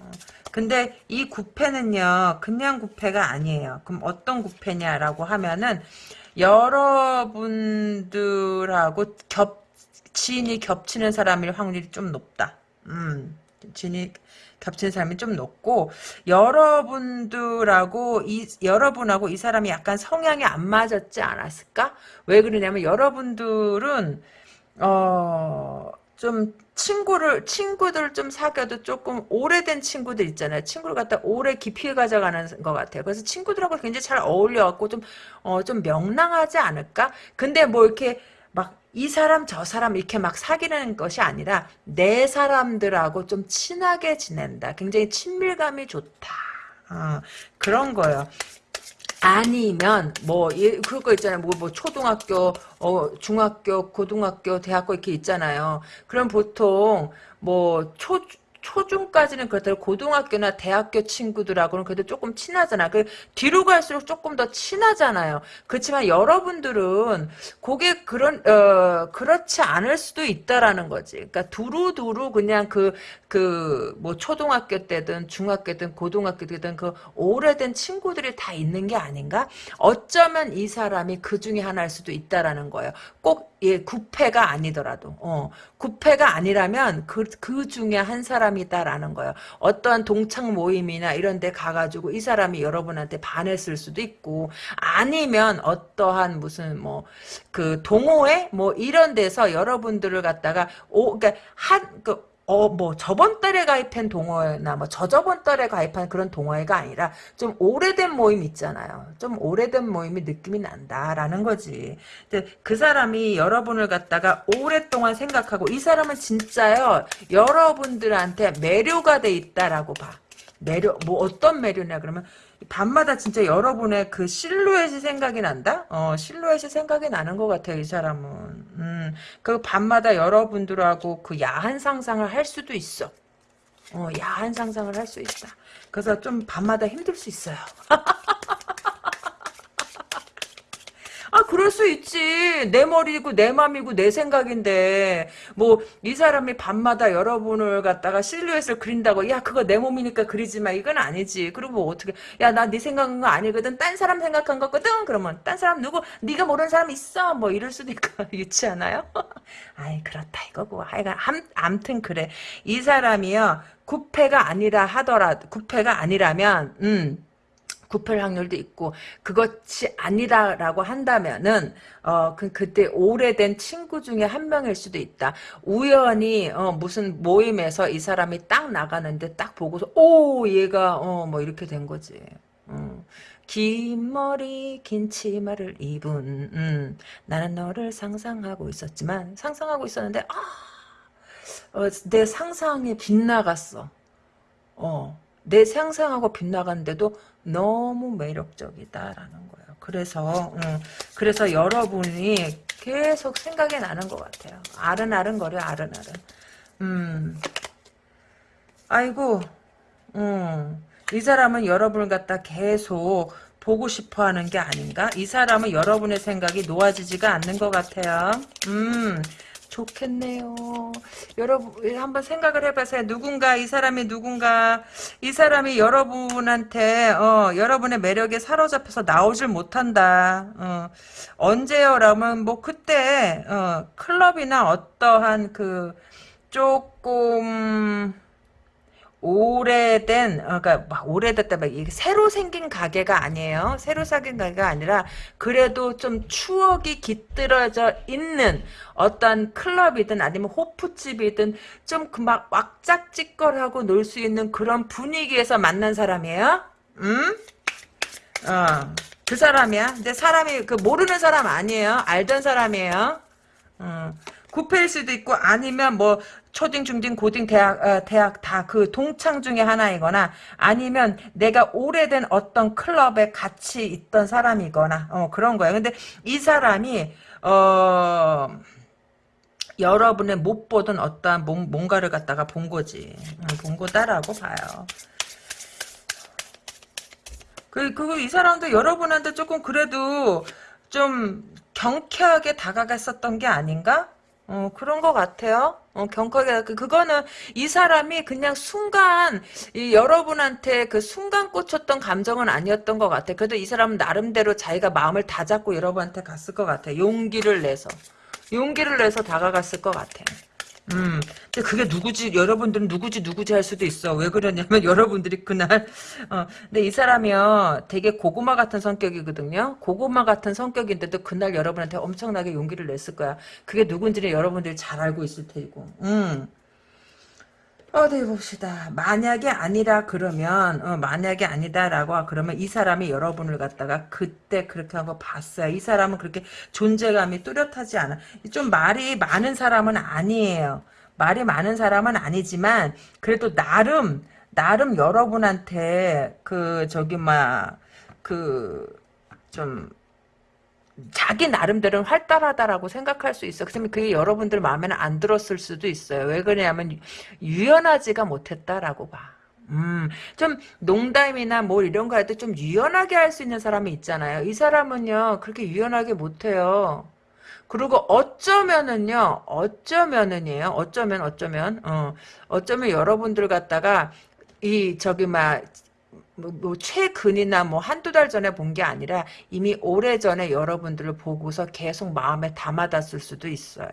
어, 근데 이 구패는요 그냥 구패가 아니에요. 그럼 어떤 구패냐라고 하면은 여러분들하고 겹 지인이 겹치는 사람일 확률이 좀 높다. 음, 지인이 겹치는 사람이 좀 높고 여러분들하고 이 여러분하고 이 사람이 약간 성향이 안 맞았지 않았을까? 왜 그러냐면 여러분들은 어 좀 친구를 친구들 좀 사귀어도 조금 오래된 친구들 있잖아요. 친구를 갖다 오래 깊이 가져가는 것 같아요. 그래서 친구들하고 굉장히 잘 어울려 갖고 좀어좀 명랑하지 않을까? 근데 뭐 이렇게 막 이 사람 저 사람 이렇게 막 사귀는 것이 아니라 내 사람들하고 좀 친하게 지낸다. 굉장히 친밀감이 좋다. 어, 그런 거예요. 아니면 뭐 예, 그거 있잖아요. 뭐, 뭐 초등학교, 어, 중학교, 고등학교, 대학교 이렇게 있잖아요. 그럼 보통 뭐 초 초중까지는 그렇다고 고등학교나 대학교 친구들하고는 그래도 조금 친하잖아. 그 뒤로 갈수록 조금 더 친하잖아요. 그렇지만 여러분들은 그게 그런 어 그렇지 않을 수도 있다라는 거지. 그러니까 두루두루 그냥 그 그 뭐 초등학교 때든 중학교든 고등학교 때든 그 오래된 친구들이 다 있는 게 아닌가? 어쩌면 이 사람이 그 중에 하나일 수도 있다라는 거예요. 꼭 예, 구패가 아니더라도 어, 구패가 아니라면 그, 그 중에 한 사람이다라는 거예요. 어떠한 동창 모임이나 이런 데 가가지고 이 사람이 여러분한테 반했을 수도 있고 아니면 어떠한 무슨 뭐 그 동호회 뭐 이런 데서 여러분들을 갖다가 오 그러니까 한 그 어, 뭐, 저번 달에 가입한 동호회나, 뭐, 저저번 달에 가입한 그런 동호회가 아니라, 좀 오래된 모임 있잖아요. 좀 오래된 모임이 느낌이 난다라는 거지. 근데 그 사람이 여러분을 갖다가 오랫동안 생각하고, 이 사람은 진짜요, 여러분들한테 매료가 돼 있다라고 봐. 매료, 뭐, 어떤 매료냐, 그러면, 밤마다 진짜 여러분의 그 실루엣이 생각이 난다? 어, 실루엣이 생각이 나는 것 같아요, 이 사람은. 음, 그 밤마다 여러분들하고 그 야한 상상을 할 수도 있어. 어, 야한 상상을 할 수 있다. 그래서 좀 밤마다 힘들 수 있어요. 아 그럴 수 있지. 내 머리고 내 맘이고 내 생각인데. 뭐 이 사람이 밤마다 여러분을 갖다가 실루엣을 그린다고 야 그거 내 몸이니까 그리지 마. 이건 아니지. 그리고 뭐 어떻게 야 나 네 생각한 거 아니거든. 딴 사람 생각한 거거든. 그러면 딴 사람 누구 네가 모르는 사람 있어. 뭐 이럴 수도 있고 유치 하나요? 아이 그렇다 이거고 하여간 암, 암튼 그래. 이 사람이요. 구패가 아니라 하더라 구패가 아니라면 음 구별 확률도 있고 그것이 아니라라고 한다면은 어 그, 그때 오래된 친구 중에 한 명일 수도 있다. 우연히 어 무슨 모임에서 이 사람이 딱 나가는데 딱 보고서 오 얘가 어 뭐 이렇게 된 거지. 음. 긴 머리 긴 치마를 입은 음, 나는 너를 상상하고 있었지만 상상하고 있었는데 아, 어, 내 상상에 빗나갔어. 어, 내 상상하고 빗나갔는데도 너무 매력적이다라는 거예요. 그래서 음, 그래서 여러분이 계속 생각이 나는 것 같아요. 아른아른 거려 아른아른. 음, 아이고, 음, 이 사람은 여러분을 갖다 계속 보고 싶어 하는 게 아닌가? 이 사람은 여러분의 생각이 놓아지지가 않는 것 같아요. 음, 좋겠네요. 여러분, 한번 생각을 해보세요. 누군가, 이 사람이 누군가, 이 사람이 여러분한테, 어, 여러분의 매력에 사로잡혀서 나오질 못한다. 어, 언제요라면, 뭐, 그때, 어, 클럽이나 어떠한 그, 조금, 오래된 어, 그러니까 막 오래됐다 막 이게 새로 생긴 가게가 아니에요. 새로 생긴 가게가 아니라 그래도 좀 추억이 깃들어져 있는 어떤 클럽이든 아니면 호프집이든 좀 그 막 왁짝지껄하고 놀 수 있는 그런 분위기에서 만난 사람이에요. 음? 어. 그 사람이야. 근데 사람이 그 모르는 사람 아니에요. 알던 사람이에요. 어. 구패일 수도 있고 아니면 뭐 초딩, 중딩, 고딩, 대학, 어, 대학 다 그 동창 중에 하나이거나 아니면 내가 오래된 어떤 클럽에 같이 있던 사람이거나 어, 그런 거예요. 근데 이 사람이 어 여러분의 못 보던 어떠한 뭔가를 갖다가 본 거지. 본 거다라고 봐요. 그, 그, 이 사람도 여러분한테 조금 그래도 좀 경쾌하게 다가갔었던 게 아닌가? 어, 그런 것 같아요. 어, 경커게, 그, 그거는 이 사람이 그냥 순간, 이 여러분한테 그 순간 꽂혔던 감정은 아니었던 것 같아. 그래도 이 사람은 나름대로 자기가 마음을 다 잡고 여러분한테 갔을 것 같아. 용기를 내서. 용기를 내서 다가갔을 것 같아. 음, 근데 그게 누구지, 여러분들은 누구지, 누구지 할 수도 있어. 왜 그러냐면, 여러분들이 그날, 어, 근데 이 사람이요, 되게 고구마 같은 성격이거든요? 고구마 같은 성격인데도 그날 여러분한테 엄청나게 용기를 냈을 거야. 그게 누군지는 여러분들이 잘 알고 있을 테고, 음. 어디 봅시다. 만약에 아니라 그러면 어, 만약에 아니다라고 그러면 이 사람이 여러분을 갖다가 그때 그렇게 한 거 봤어요. 이 사람은 그렇게 존재감이 뚜렷하지 않아. 좀 말이 많은 사람은 아니에요. 말이 많은 사람은 아니지만 그래도 나름 나름 여러분한테 그 저기 막그좀 자기 나름대로는 활달하다라고 생각할 수 있어. 그러면 그게 여러분들 마음에는 안 들었을 수도 있어요. 왜 그러냐면 유연하지가 못했다라고 봐. 음, 좀 농담이나 뭐 이런 거 할 때 좀 유연하게 할 수 있는 사람이 있잖아요. 이 사람은요, 그렇게 유연하게 못해요. 그리고 어쩌면은요, 어쩌면은이에요. 어쩌면, 어쩌면, 어, 어쩌면 여러분들 갖다가 이, 저기, 막, 뭐, 뭐 최근이나 뭐 한두 달 전에 본 게 아니라 이미 오래 전에 여러분들을 보고서 계속 마음에 담아뒀을 수도 있어요.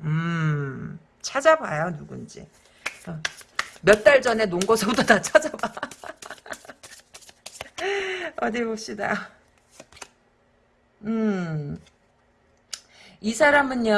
음, 찾아봐요, 누군지. 어, 몇달 전에 논 것부터 다 찾아봐. 어디 봅시다. 음, 이 사람은요,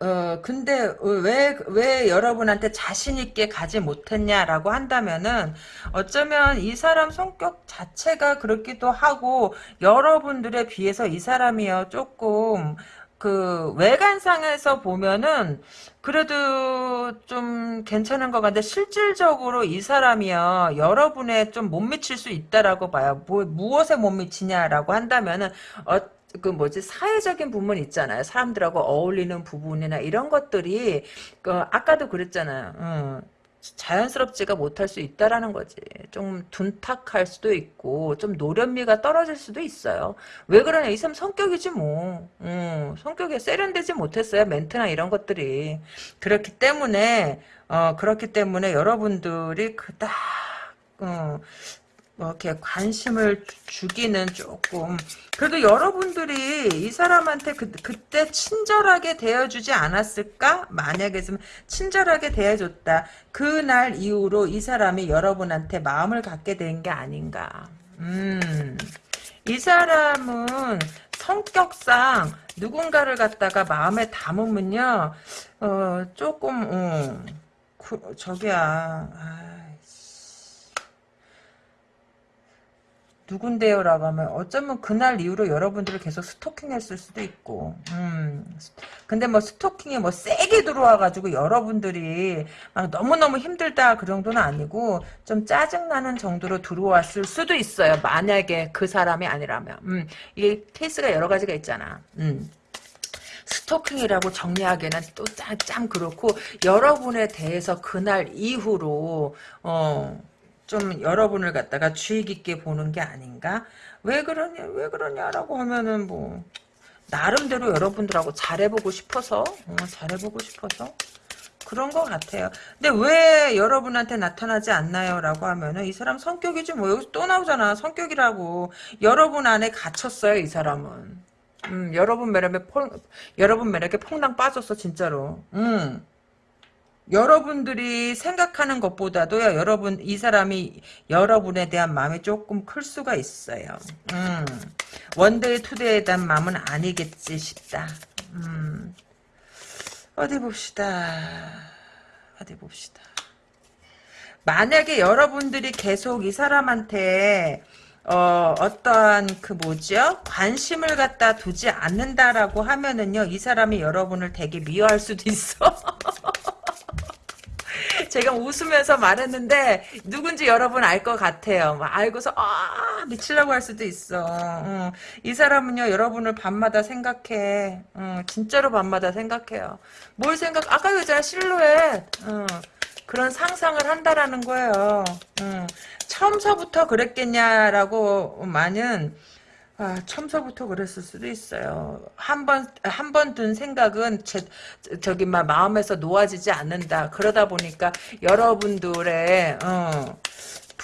어, 근데 왜, 왜 여러분한테 자신있게 가지 못했냐라고 한다면은, 어쩌면 이 사람 성격 자체가 그렇기도 하고, 여러분들에 비해서 이 사람이요, 조금, 그, 외관상에서 보면은, 그래도 좀 괜찮은 것 같은데, 실질적으로 이 사람이요, 여러분에 좀못 미칠 수 있다라고 봐요. 뭐, 무엇에 못 미치냐라고 한다면은, 어, 그 뭐지 사회적인 부분 있잖아요. 사람들하고 어울리는 부분이나 이런 것들이 그 아까도 그랬잖아요. 어, 자연스럽지가 못할 수 있다라는 거지. 좀 둔탁할 수도 있고 좀 노련미가 떨어질 수도 있어요. 왜 그러냐 이 사람 성격이지 뭐. 어, 성격이 세련되지 못했어요. 멘트나 이런 것들이. 그렇기 때문에 어, 그렇기 때문에 여러분들이 그닥 어, 뭐 이렇게 관심을 주기는 조금 그래도 여러분들이 이 사람한테 그, 그때 친절하게 대해주지 않았을까? 만약에 좀 친절하게 대해줬다. 그날 이후로 이 사람이 여러분한테 마음을 갖게 된 게 아닌가. 음, 이 사람은 성격상 누군가를 갖다가 마음에 담으면요, 어, 조금, 어, 그, 저기야, 아. 누군데요? 라고 하면 어쩌면 그날 이후로 여러분들을 계속 스토킹했을 수도 있고 음. 근데 뭐 스토킹이 뭐 세게 들어와가지고 여러분들이 막 너무너무 힘들다 그 정도는 아니고 좀 짜증나는 정도로 들어왔을 수도 있어요 만약에 그 사람이 아니라면 음. 이게 케이스가 여러 가지가 있잖아 음. 스토킹이라고 정리하기에는 또참 그렇고 여러분에 대해서 그날 이후로 어 좀 여러분을 갖다가 주의 깊게 보는 게 아닌가? 왜 그러냐, 왜 그러냐라고 하면은 뭐, 나름대로 여러분들하고 잘해보고 싶어서, 어, 잘해보고 싶어서. 그런 것 같아요. 근데 왜 여러분한테 나타나지 않나요? 라고 하면은 이 사람 성격이지 뭐 여기서 또 나오잖아. 성격이라고. 여러분 안에 갇혔어요. 이 사람은. 음, 여러분 매력에 폭, 여러분 매력에 퐁당 빠졌어. 진짜로. 음. 여러분들이 생각하는 것보다도요, 여러분, 이 사람이 여러분에 대한 마음이 조금 클 수가 있어요. 음, one day two day에 대한 마음은 아니겠지 싶다. 음, 어디 봅시다. 어디 봅시다. 만약에 여러분들이 계속 이 사람한테 어, 어떠한 그 뭐죠? 관심을 갖다 두지 않는다라고 하면은요, 이 사람이 여러분을 되게 미워할 수도 있어. 제가 웃으면서 말했는데 누군지 여러분 알 것 같아요. 막 알고서 아 미치려고 할 수도 있어. 어, 이 사람은요 여러분을 밤마다 생각해. 어, 진짜로 밤마다 생각해요. 뭘 생각? 아까 그잖아 실루엣. 어, 그런 상상을 한다라는 거예요. 어, 처음서부터 그랬겠냐라고 만은 아, 처음서부터 그랬을 수도 있어요. 한 번, 한 번 든 생각은, 제, 저기, 막, 마음에서 놓아지지 않는다. 그러다 보니까, 여러분들의, 어,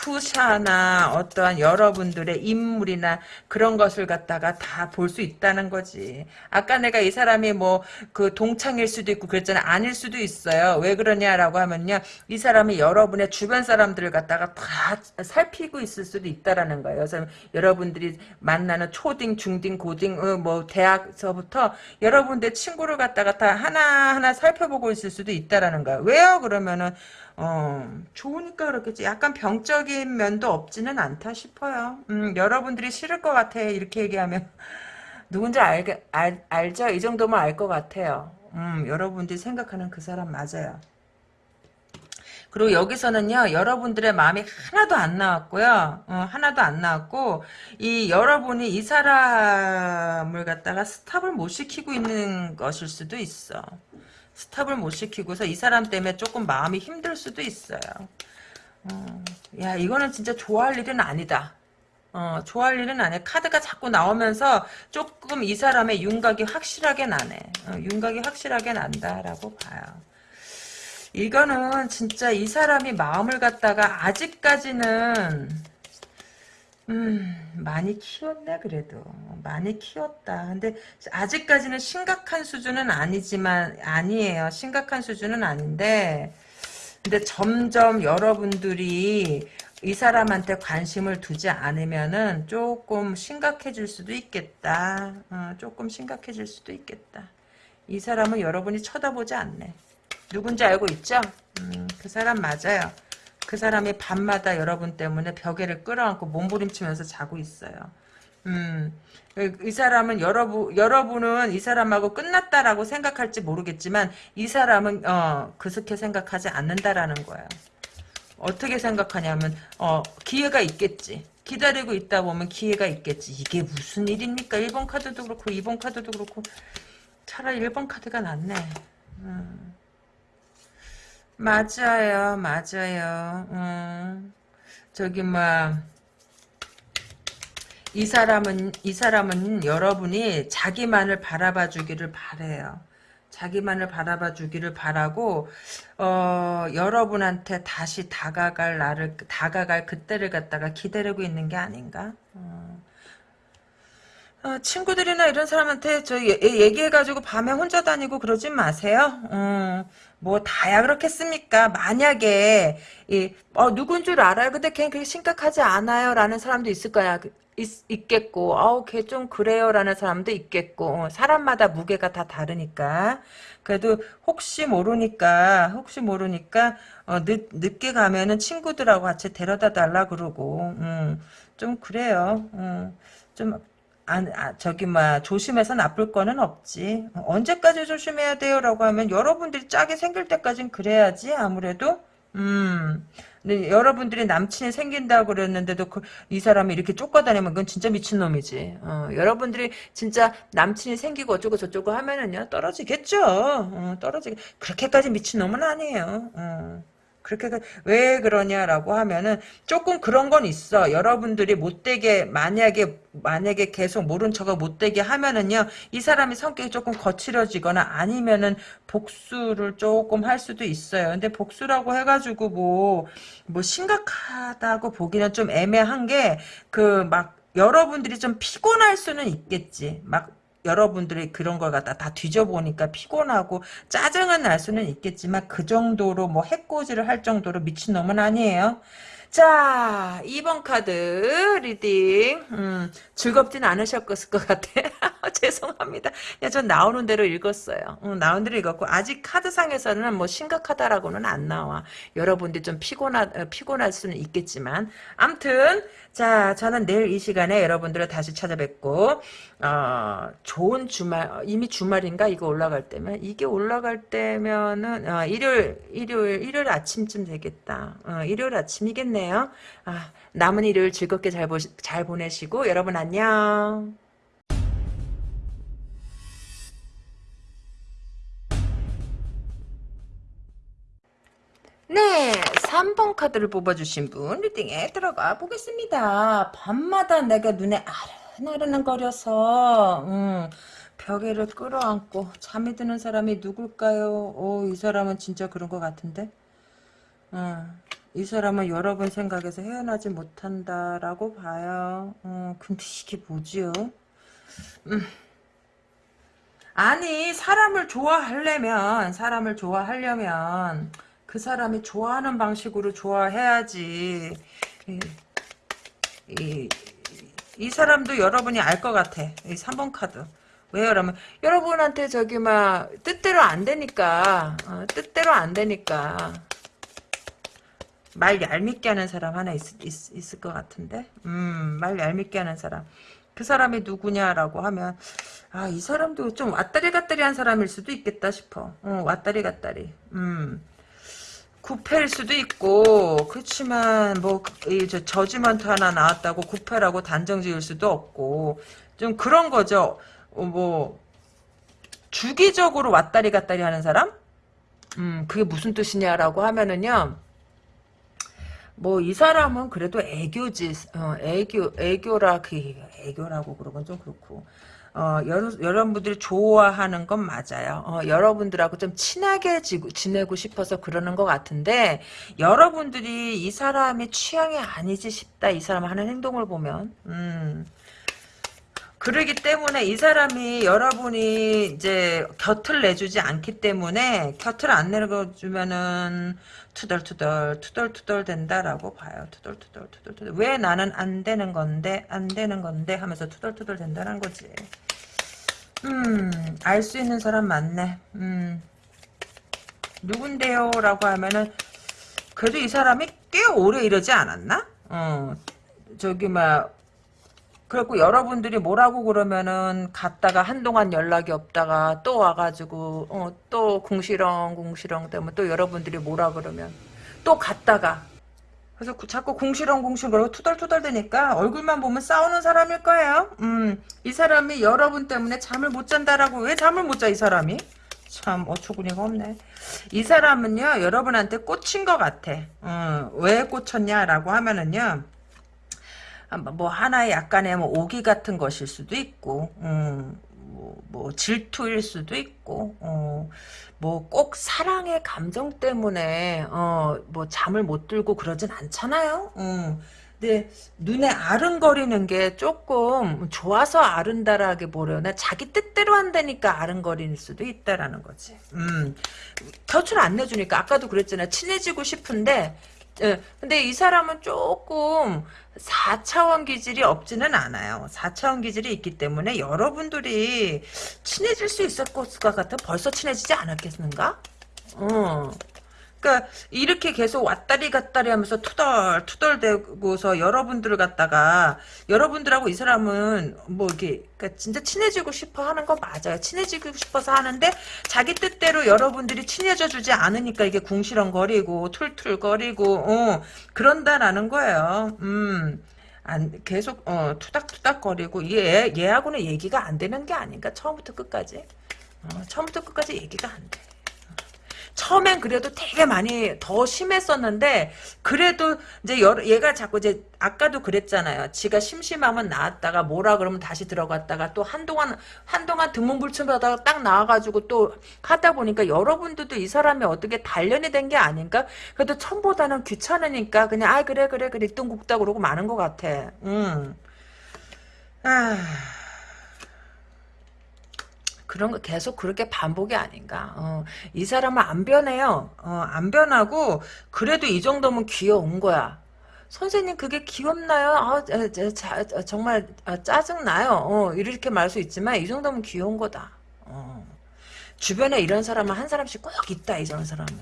푸샤나 어떠한 여러분들의 인물이나 그런 것을 갖다가 다 볼 수 있다는 거지. 아까 내가 이 사람이 뭐 그 동창일 수도 있고 그랬잖아. 아닐 수도 있어요. 왜 그러냐라고 하면요. 이 사람이 여러분의 주변 사람들을 갖다가 다 살피고 있을 수도 있다라는 거예요. 그래서 여러분들이 만나는 초딩, 중딩, 고딩, 어, 뭐 대학서부터 여러분들 친구를 갖다가 다 하나하나 살펴보고 있을 수도 있다라는 거예요. 왜요? 그러면은 어, 좋으니까 그렇겠지. 약간 병적인 면도 없지는 않다 싶어요. 음, 여러분들이 싫을 것 같아. 이렇게 얘기하면. 누군지 알, 알, 알죠? 이 정도면 알 것 같아요. 음, 여러분들이 생각하는 그 사람 맞아요. 그리고 여기서는요, 여러분들의 마음이 하나도 안 나왔고요. 어, 하나도 안 나왔고, 이 여러분이 이 사람을 갖다가 스탑을 못 시키고 있는 것일 수도 있어. 스탑을 못 시키고서 이 사람 때문에 조금 마음이 힘들 수도 있어요. 어, 야 이거는 진짜 좋아할 일은 아니다. 어, 좋아할 일은 아니야. 카드가 자꾸 나오면서 조금 이 사람의 윤곽이 확실하게 나네. 어, 윤곽이 확실하게 난다라고 봐요. 이거는 진짜 이 사람이 마음을 갖다가 아직까지는 음, 많이 키웠네, 그래도. 많이 키웠다. 근데, 아직까지는 심각한 수준은 아니지만, 아니에요. 심각한 수준은 아닌데, 근데 점점 여러분들이 이 사람한테 관심을 두지 않으면은 조금 심각해질 수도 있겠다. 어, 조금 심각해질 수도 있겠다. 이 사람은 여러분이 쳐다보지 않네. 누군지 알고 있죠? 음, 그 사람 맞아요. 그 사람이 밤마다 여러분 때문에 벽에를 끌어안고 몸부림치면서 자고 있어요. 음, 이 사람은 여러분, 여러분은 이 사람하고 끝났다라고 생각할지 모르겠지만, 이 사람은, 어, 그렇게 생각하지 않는다라는 거예요. 어떻게 생각하냐면, 어, 기회가 있겠지. 기다리고 있다 보면 기회가 있겠지. 이게 무슨 일입니까? 1번 카드도 그렇고, 2번 카드도 그렇고, 차라리 1번 카드가 낫네. 음. 맞아요, 맞아요. 음, 저기 뭐. 이 사람은 이 사람은 여러분이 자기만을 바라봐 주기를 바래요. 자기만을 바라봐 주기를 바라고 어, 여러분한테 다시 다가갈 나를 다가갈 그때를 갖다가 기다리고 있는 게 아닌가? 어. 어, 친구들이나 이런 사람한테 저 예, 얘기해가지고 밤에 혼자 다니고 그러지 마세요. 어, 뭐 다야 그렇겠습니까? 만약에 이, 어, 누군 줄 알아요. 근데 걔는 그렇게 심각하지 않아요. 라는 사람도 있을 거야. 그, 있, 겠고 아우 걔 좀 그래요. 라는 사람도 있겠고 어, 사람마다 무게가 다 다르니까 그래도 혹시 모르니까 혹시 모르니까 어, 늦, 늦게 가면은 친구들하고 같이 데려다 달라 그러고 음, 좀 그래요. 음, 좀 안, 아, 저기, 막, 조심해서 나쁠 거는 없지. 언제까지 조심해야 돼요? 라고 하면, 여러분들이 짝이 생길 때까진 그래야지, 아무래도. 음. 근데 여러분들이 남친이 생긴다고 그랬는데도 그, 이 사람이 이렇게 쫓아다니면 그건 진짜 미친놈이지. 어, 여러분들이 진짜 남친이 생기고 어쩌고 저쩌고 하면은요, 떨어지겠죠. 어, 떨어지, 그렇게까지 미친놈은 아니에요. 어. 그렇게 그- 왜 그러냐라고 하면은 조금 그런 건 있어. 여러분들이 못되게 만약에 만약에 계속 모른 척을 못되게 하면은요 이 사람이 성격이 조금 거칠어지거나 아니면은 복수를 조금 할 수도 있어요. 근데 복수라고 해가지고 뭐뭐 심각하다고 보기는 좀 애매한 게 그 막 여러분들이 좀 피곤할 수는 있겠지. 막 여러분들이 그런 걸 갖다 다 뒤져보니까 피곤하고 짜증은 날 수는 있겠지만 그 정도로 뭐 해코지를 할 정도로 미친놈은 아니에요. 자, 2번 카드 reading. 음, 즐겁진 않으셨을 것 같아. 죄송합니다. 야, 전 나오는 대로 읽었어요. 음, 나오는 대로 읽었고, 아직 카드상에서는 뭐 심각하다라고는 안 나와. 여러분들이 좀 피곤하, 어, 피곤할 수는 있겠지만. 암튼, 자, 저는 내일 이 시간에 여러분들을 다시 찾아뵙고, 어, 좋은 주말, 어, 이미 주말인가? 이거 올라갈 때면? 이게 올라갈 때면은, 어, 일요일, 일요일, 일요일 아침쯤 되겠다. 어, 일요일 아침이겠네요. 아, 남은 일요일 즐겁게 잘, 보시, 잘 보내시고, 여러분 안녕. 네, 3번 카드를 뽑아주신 분 리딩에 들어가 보겠습니다. 밤마다 내가 눈에 아른아른거려서 음, 벽에를 끌어안고 잠이 드는 사람이 누굴까요? 오, 이 사람은 진짜 그런 것 같은데? 음, 이 사람은 여러분 생각에서 헤어나지 못한다라고 봐요. 음, 근데 이게 뭐지요? 음. 아니 사람을 좋아하려면 사람을 좋아하려면 그 사람이 좋아하는 방식으로 좋아해야지. 이, 이, 이 사람도 여러분이 알 것 같아. 이 3번 카드. 왜 여러분 여러분한테 저기 막 뜻대로 안 되니까 어, 뜻대로 안 되니까 말 얄밉게 하는 사람 하나 있, 있, 있을 것 같은데? 음, 말 얄밉게 하는 사람. 그 사람이 누구냐라고 하면 아 이 사람도 좀 왔다리 갔다리 한 사람일 수도 있겠다 싶어. 어, 왔다리 갔다리. 음 구패일 수도 있고 그렇지만 뭐 저지먼트 하나 나왔다고 구패라고 단정 지을 수도 없고 좀 그런 거죠. 어, 뭐 주기적으로 왔다리 갔다리 하는 사람? 음 그게 무슨 뜻이냐라고 하면은요. 뭐 이 사람은 그래도 애교지 어, 애교 애교라 그 애교라고 그러건 좀 그렇고 어, 여러, 여러 분들이 좋아하는 건 맞아요. 어, 여러분들하고 좀 친하게 지, 지내고 싶어서 그러는 것 같은데, 여러분들이 이 사람이 취향이 아니지 싶다, 이 사람 하는 행동을 보면. 음. 그러기 때문에 이 사람이 여러분이 이제 곁을 내주지 않기 때문에 곁을 안 내주면은 투덜투덜 투덜투덜 된다라고 봐요. 투덜투덜 투덜투덜 왜 나는 안 되는 건데 안 되는 건데 하면서 투덜투덜 된다는 거지. 음, 알 수 있는 사람 많네. 음, 누군데요? 라고 하면은, 그래도 이 사람이 꽤 오래 이러지 않았나? 어, 저기, 막, 그래갖고 여러분들이 뭐라고 그러면은 갔다가 한동안 연락이 없다가 또 와가지고 어, 또 궁시렁 궁시렁 때문에 또 여러분들이 뭐라 그러면 또 갔다가 그래서 자꾸 궁시렁 궁시렁 투덜투덜 되니까 얼굴만 보면 싸우는 사람일 거예요. 음, 이 사람이 여러분 때문에 잠을 못 잔다라고 왜 잠을 못 자 이 사람이? 참 어처구니가 없네. 이 사람은요 여러분한테 꽂힌 것 같아. 어, 왜 꽂혔냐라고 하면은요. 뭐 하나의 약간의 뭐 오기 같은 것일 수도 있고, 음, 뭐, 뭐 질투일 수도 있고, 어, 뭐꼭 사랑의 감정 때문에 어, 뭐 잠을 못 들고 그러진 않잖아요. 음. 근데 눈에 아른거리는 게 조금 좋아서 아른다라기 보려나 자기 뜻대로 한다니까 아른거리는 수도 있다라는 거지. 음. 곁을 안 내주니까 아까도 그랬잖아. 친해지고 싶은데 예, 근데 이 사람은 조금 4차원 기질이 없지는 않아요. 4차원 기질이 있기 때문에 여러분들이 친해질 수 있을 것 같아. 벌써 친해지지 않았겠는가? 어. 그러니까 이렇게 계속 왔다리 갔다리 하면서 투덜 투덜대고서 여러분들을 갖다가 여러분들하고 이 사람은 뭐 이게 그러니까 진짜 친해지고 싶어 하는 거 맞아요. 친해지고 싶어서 하는데 자기 뜻대로 여러분들이 친해져 주지 않으니까 이게 궁시렁거리고 툴툴거리고 어 그런다라는 거예요. 음. 안 계속 어 투닥투닥거리고 얘 얘하고는 얘기가 안 되는 게 아닌가 처음부터 끝까지 어, 처음부터 끝까지 얘기가 안 돼. 처음엔 그래도 되게 많이 더 심했었는데 그래도 이제 여러, 얘가 자꾸 이제 아까도 그랬잖아요. 지가 심심하면 나왔다가 뭐라 그러면 다시 들어갔다가 또 한동안 한동안 등문불침하다가 딱 나와가지고 또 하다 보니까 여러분들도 이 사람이 어떻게 단련이 된 게 아닌가? 그래도 처음보다는 귀찮으니까 그냥 아 그래 그래 그래 뚱국다 그러고 마는 것 같아. 음. 아. 그런 거 계속 그렇게 반복이 아닌가. 어, 이 사람은 안 변해요. 어, 안 변하고 그래도 이 정도면 귀여운 거야. 선생님 그게 귀엽나요? 아, 자, 자, 자, 정말 아, 짜증 나요. 어, 이렇게 말할 수 있지만 이 정도면 귀여운 거다. 어. 주변에 이런 사람은 한 사람씩 꼭 있다 이런 사람은.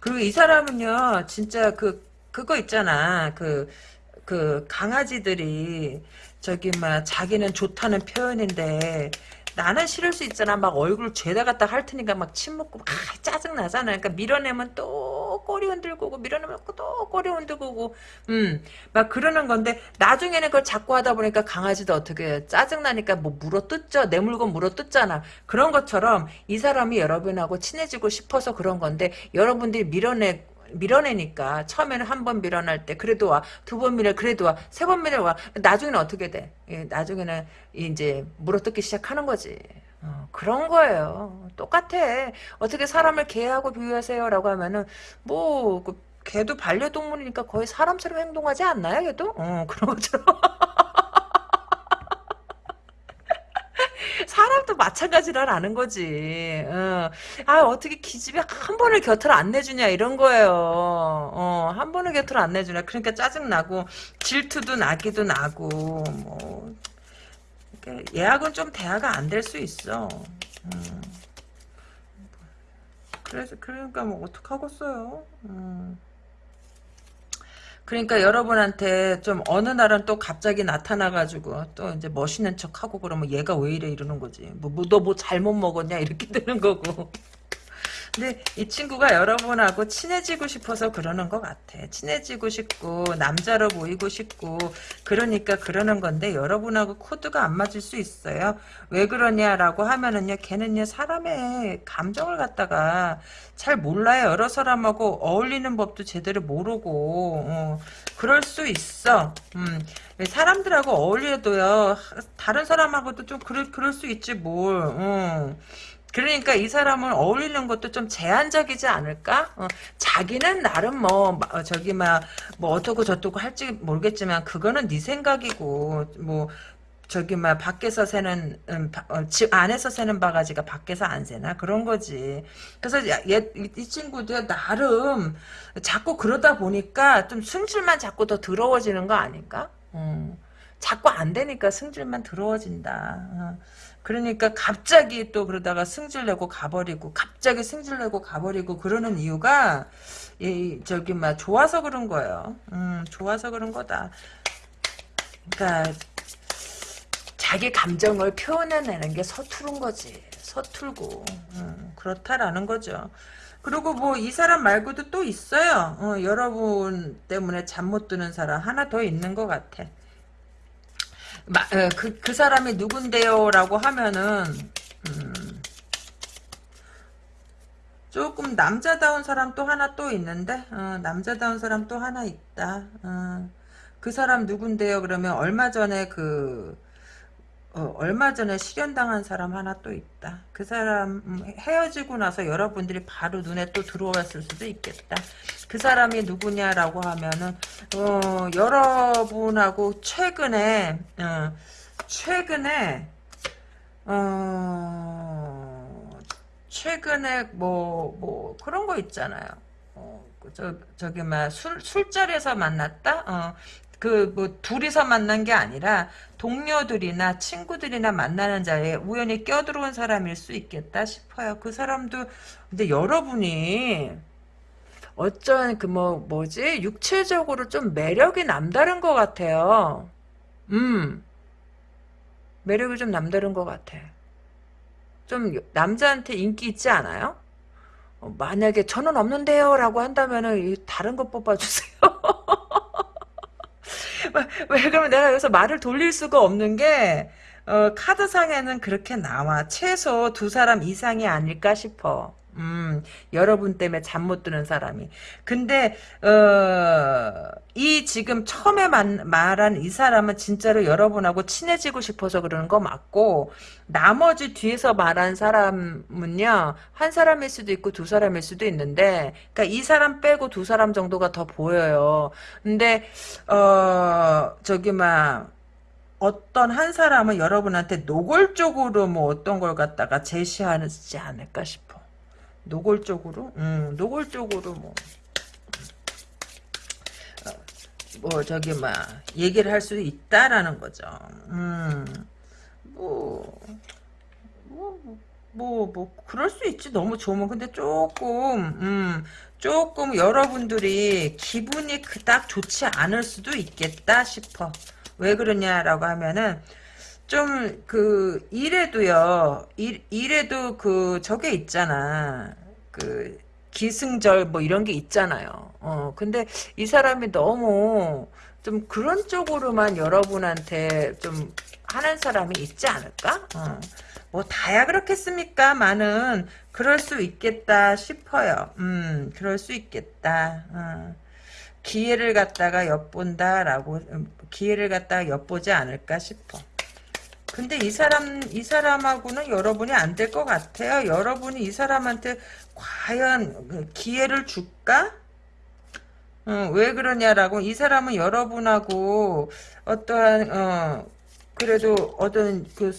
그리고 이 사람은요 진짜 그 그거 있잖아 그그 강아지들이 저기 막 자기는 좋다는 표현인데 나는 싫을 수 있잖아. 막 얼굴 죄다 갖다 할 테니까 막 침 먹고 막 짜증 나잖아. 그러니까 밀어내면 또 꼬리 흔들고 오고 밀어내면 또 꼬리 흔들고 오고 음. 막 그러는 건데 나중에는 그걸 자꾸 하다 보니까 강아지도 어떻게 해. 짜증 나니까 뭐 물어 뜯죠. 내 물건 물어 뜯잖아. 그런 것처럼 이 사람이 여러분하고 친해지고 싶어서 그런 건데 여러분들이 밀어내 밀어내니까 처음에는 한 번 밀어낼 때 그래도 와 두 번 밀어 그래도 와 세 번 밀어 와. 나중에는 어떻게 돼? 예, 나중에는 이제 물어뜯기 시작하는 거지. 어, 그런 거예요. 똑같아. 어떻게 사람을 개하고 비유하세요라고 하면은 뭐 그 개도 반려동물이니까 거의 사람처럼 행동하지 않나요 걔도? 어, 그런 것처럼 사람도 마찬가지라는 거지. 어. 아 어떻게 기집애 한 번을 곁을 안 내주냐 이런 거예요. 어, 한 번을 곁을 안 내주냐. 그러니까 짜증 나고 질투도 나기도 나고 뭐 예약은 좀 대화가 안 될 수 있어. 음. 그래서 그러니까 뭐 어떡하겠어요. 음. 그러니까 여러분한테 좀 어느 날은 또 갑자기 나타나가지고 또 이제 멋있는 척하고 그러면 얘가 왜 이래 이러는 거지. 뭐, 뭐너뭐 잘못 먹었냐 이렇게 되는 거고. 근데 이 친구가 여러분하고 친해지고 싶어서 그러는 것 같아. 친해지고 싶고 남자로 보이고 싶고 그러니까 그러는 건데 여러분하고 코드가 안 맞을 수 있어요. 왜 그러냐라고 하면은요. 걔는요 사람의 감정을 갖다가 잘 몰라요. 여러 사람하고 어울리는 법도 제대로 모르고 어, 그럴 수 있어. 음, 사람들하고 어울려도요. 다른 사람하고도 좀 그럴, 그럴 수 있지 뭘. 어. 그러니까 이 사람은 어울리는 것도 좀 제한적이지 않을까? 어, 자기는 나름 뭐 어, 저기 막 뭐 어떻고 저떻고 할지 모르겠지만 그거는 네 생각이고 뭐 저기 막 밖에서 새는 음, 어, 집 안에서 새는 바가지가 밖에서 안 새나 그런 거지. 그래서 얘, 이 친구도 나름 자꾸 그러다 보니까 좀 승질만 자꾸 더 더러워지는 거 아닌가? 음, 자꾸 안 되니까 승질만 더러워진다. 어. 그러니까 갑자기 또 그러다가 승질내고 가버리고 갑자기 승질내고 가버리고 그러는 이유가 이 저기 막 좋아서 그런 거예요. 음, 좋아서 그런 거다. 그러니까 자기 감정을 표현해내는 게 서투른 거지. 서툴고 음, 그렇다라는 거죠. 그리고 뭐 이 사람 말고도 또 있어요. 어, 여러분 때문에 잠 못 드는 사람 하나 더 있는 것 같아. 그, 그 사람이 누군데요? 라고 하면은, 음, 조금 남자다운 사람 또 하나 또 있는데, 어, 남자다운 사람 또 하나 있다. 어, 그 사람 누군데요? 그러면 얼마 전에 그, 어, 얼마 전에 실현당한 사람 하나 또 있다. 그 사람 음, 헤어지고 나서 여러분들이 바로 눈에 또 들어왔을 수도 있겠다. 그 사람이 누구냐라고 하면은 어, 여러분하고 최근에 어, 최근에 어, 최근에 뭐뭐 뭐 그런 거 있잖아요. 어, 저 저기 막 술 술자리에서 만났다. 어, 그 뭐 둘이서 만난 게 아니라 동료들이나 친구들이나 만나는 자리에 우연히 껴들어온 사람일 수 있겠다 싶어요. 그 사람도 근데 여러분이 어쩐 그 뭐 뭐지 육체적으로 좀 매력이 남다른 것 같아요. 음 매력이 좀 남다른 것 같아. 좀 남자한테 인기 있지 않아요? 어, 만약에 저는 없는데요 라고 한다면은 다른 거 뽑아주세요. 왜 그러면 내가 여기서 말을 돌릴 수가 없는 게 어, 카드상에는 그렇게 나와. 최소 두 사람 이상이 아닐까 싶어. 음, 여러분 때문에 잠 못 드는 사람이. 근데 어, 이 지금 처음에 만, 말한 이 사람은 진짜로 여러분하고 친해지고 싶어서 그러는 거 맞고 나머지 뒤에서 말한 사람은요 한 사람일 수도 있고 두 사람일 수도 있는데 그러니까 이 사람 빼고 두 사람 정도가 더 보여요. 근데 어 저기 막 어떤 한 사람은 여러분한테 노골적으로 뭐 어떤 걸 갖다가 제시하지 않을까 싶어. 노골적으로? 음, 노골적으로 뭐. 어, 뭐 저기 막 얘기를 할 수 있다라는 거죠. 음, 뭐, 뭐, 뭐, 뭐, 그럴 수 있지. 너무 좋으면. 근데 조금, 음, 조금 여러분들이 기분이 그닥 좋지 않을 수도 있겠다 싶어. 왜 그러냐라고 하면은 좀 그 일에도요 일, 일에도 그 저게 있잖아 그 기승절 뭐 이런 게 있잖아요 어 근데 이 사람이 너무 좀 그런 쪽으로만 여러분한테 좀 하는 사람이 있지 않을까 어. 뭐 다야 그렇겠습니까 많은 그럴 수 있겠다 싶어요 음 그럴 수 있겠다 어. 기회를 갖다가 엿본다라고 음, 기회를 갖다가 엿보지 않을까 싶어. 근데 이 사람 이 사람하고는 여러분이 안 될 것 같아요. 여러분이 이 사람한테 과연 그 기회를 줄까? 어, 왜 그러냐라고 이 사람은 여러분하고 어떠한 어 그래도 어떤 그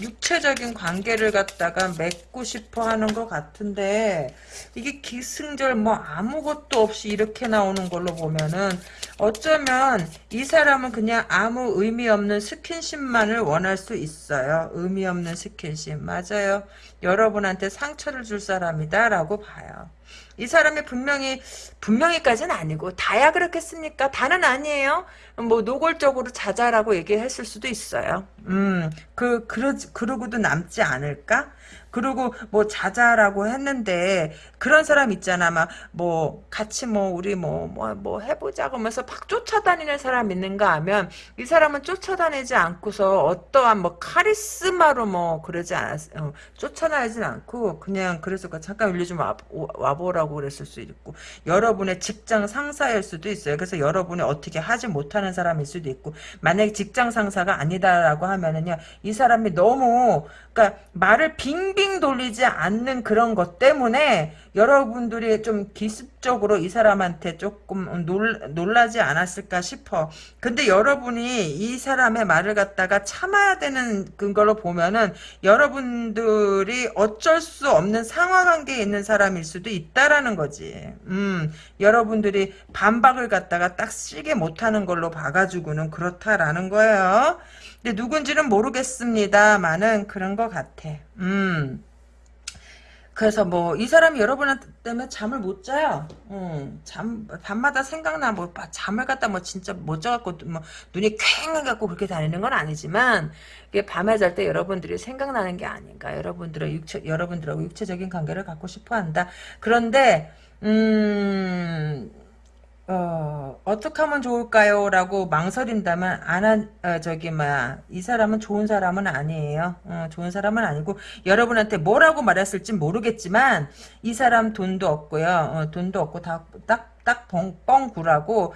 육체적인 관계를 갖다가 맺고 싶어 하는 것 같은데 이게 기승절 뭐 아무것도 없이 이렇게 나오는 걸로 보면은 어쩌면 이 사람은 그냥 아무 의미 없는 스킨십만을 원할 수 있어요. 의미 없는 스킨십. 맞아요. 여러분한테 상처를 줄 사람이다 라고 봐요. 이 사람이 분명히 분명히까지는 아니고 다야 그렇겠습니까? 다는 아니에요. 뭐 노골적으로 자자라고 얘기했을 수도 있어요. 음, 그 그러 그러고도 남지 않을까? 그리고 뭐 자자라고 했는데 그런 사람 있잖아. 막 뭐 같이 뭐 우리 뭐 뭐뭐 뭐 해보자 그러면서 막 쫓아다니는 사람 있는가 하면 이 사람은 쫓아다니지 않고서 어떠한 뭐 카리스마로 뭐 그러지 않았 어, 쫓아다니진 않고 그냥 그래서 그 잠깐 일리 좀 와, 와보라고 그랬을 수 있고 여러분의 직장 상사일 수도 있어요. 그래서 여러분이 어떻게 하지 못하는 사람일 수도 있고 만약에 직장 상사가 아니다라고 하면은요 이 사람이 너무 그러니까 말을 빙빙 돌리지 않는 그런 것 때문에 여러분들이 좀 기습적으로 이 사람한테 조금 놀, 놀라지 않았을까 싶어. 근데 여러분이 이 사람의 말을 갖다가 참아야 되는 걸로 보면은 여러분들이 어쩔 수 없는 상하관계에 있는 사람일 수도 있다라는 거지. 음, 여러분들이 반박을 갖다가 딱 쓰게 못하는 걸로 봐가지고는 그렇다라는 거예요. 근데 누군지는 모르겠습니다만은 그런 것 같아. 음. 그래서 뭐 이 사람이 여러분한테 때문에 잠을 못 자요. 음, 잠 밤마다 생각나 뭐 잠을 갖다 뭐 진짜 못 자갖고 뭐 눈이 퀭해갖고 그렇게 다니는 건 아니지만 이게 밤에 잘 때 여러분들이 생각나는 게 아닌가. 여러분들의 육체 여러분들하고 육체적인 관계를 갖고 싶어한다. 그런데 음. 어, 어떻게 하면 좋을까요? 라고 망설인다면, 안 한, 어, 저기, 뭐야, 이 사람은 좋은 사람은 아니에요. 어, 좋은 사람은 아니고, 여러분한테 뭐라고 말했을지 모르겠지만, 이 사람 돈도 없고요. 어, 돈도 없고, 다, 딱, 딱 뻥 구라고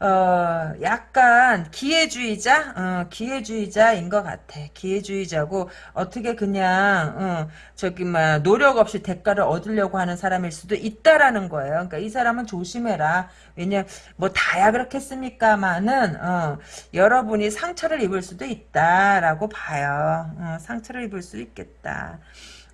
어 약간 기회주의자? 어, 기회주의자인 것 같아. 기회주의자고 어떻게 그냥 어, 저기 막 노력 없이 대가를 얻으려고 하는 사람일 수도 있다라는 거예요. 그러니까 이 사람은 조심해라. 왜냐 뭐 다야 그렇겠습니까만은 어, 여러분이 상처를 입을 수도 있다라고 봐요. 어, 상처를 입을 수 있겠다.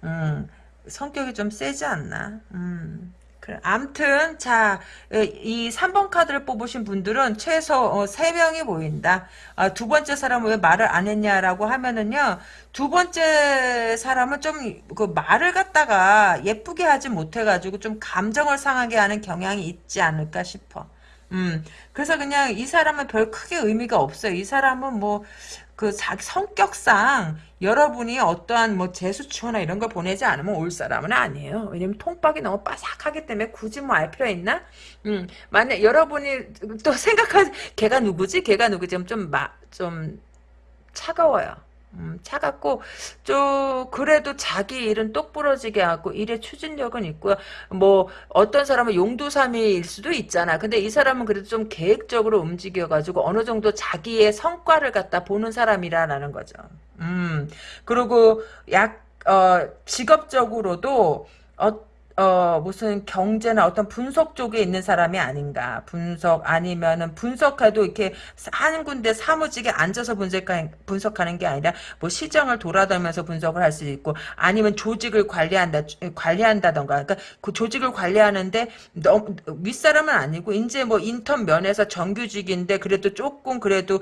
음, 성격이 좀 세지 않나? 음. 그래. 암튼 자, 이 3번 카드를 뽑으신 분들은 최소 어, 3명이 보인다. 아, 두 번째 사람은 왜 말을 안 했냐라고 하면은요. 두 번째 사람은 좀 그 말을 갖다가 예쁘게 하지 못해 가지고 좀 감정을 상하게 하는 경향이 있지 않을까 싶어. 음, 그래서 그냥 이 사람은 별 크게 의미가 없어요. 이 사람은 뭐, 그 성격상 여러분이 어떠한 뭐 제수처나 이런 걸 보내지 않으면 올 사람은 아니에요. 왜냐면 통박이 너무 빠삭하기 때문에 굳이 뭐 알 필요 있나? 음, 만약 여러분이 또 생각하, 걔가 누구지? 걔가 누구지? 좀, 좀, 마, 좀 차가워요. 음, 차갑고 좀 그래도 자기 일은 똑부러지게 하고 일의 추진력은 있고요. 뭐 어떤 사람은 용두사미일 수도 있잖아. 근데 이 사람은 그래도 좀 계획적으로 움직여가지고 어느 정도 자기의 성과를 갖다 보는 사람이라는 거죠. 음 그리고 약 어, 직업적으로도 어, 어, 무슨 경제나 어떤 분석 쪽에 있는 사람이 아닌가. 분석 아니면은 분석해도 이렇게 한 군데 사무직에 앉아서 분석하는, 분석하는 게 아니라 뭐 시장을 돌아다니면서 분석을 할 수 있고 아니면 조직을 관리한다, 관리한다던가. 그러니까 그 조직을 관리하는데 너무 윗사람은 아니고 이제 뭐 인턴 면에서 정규직인데 그래도 조금 그래도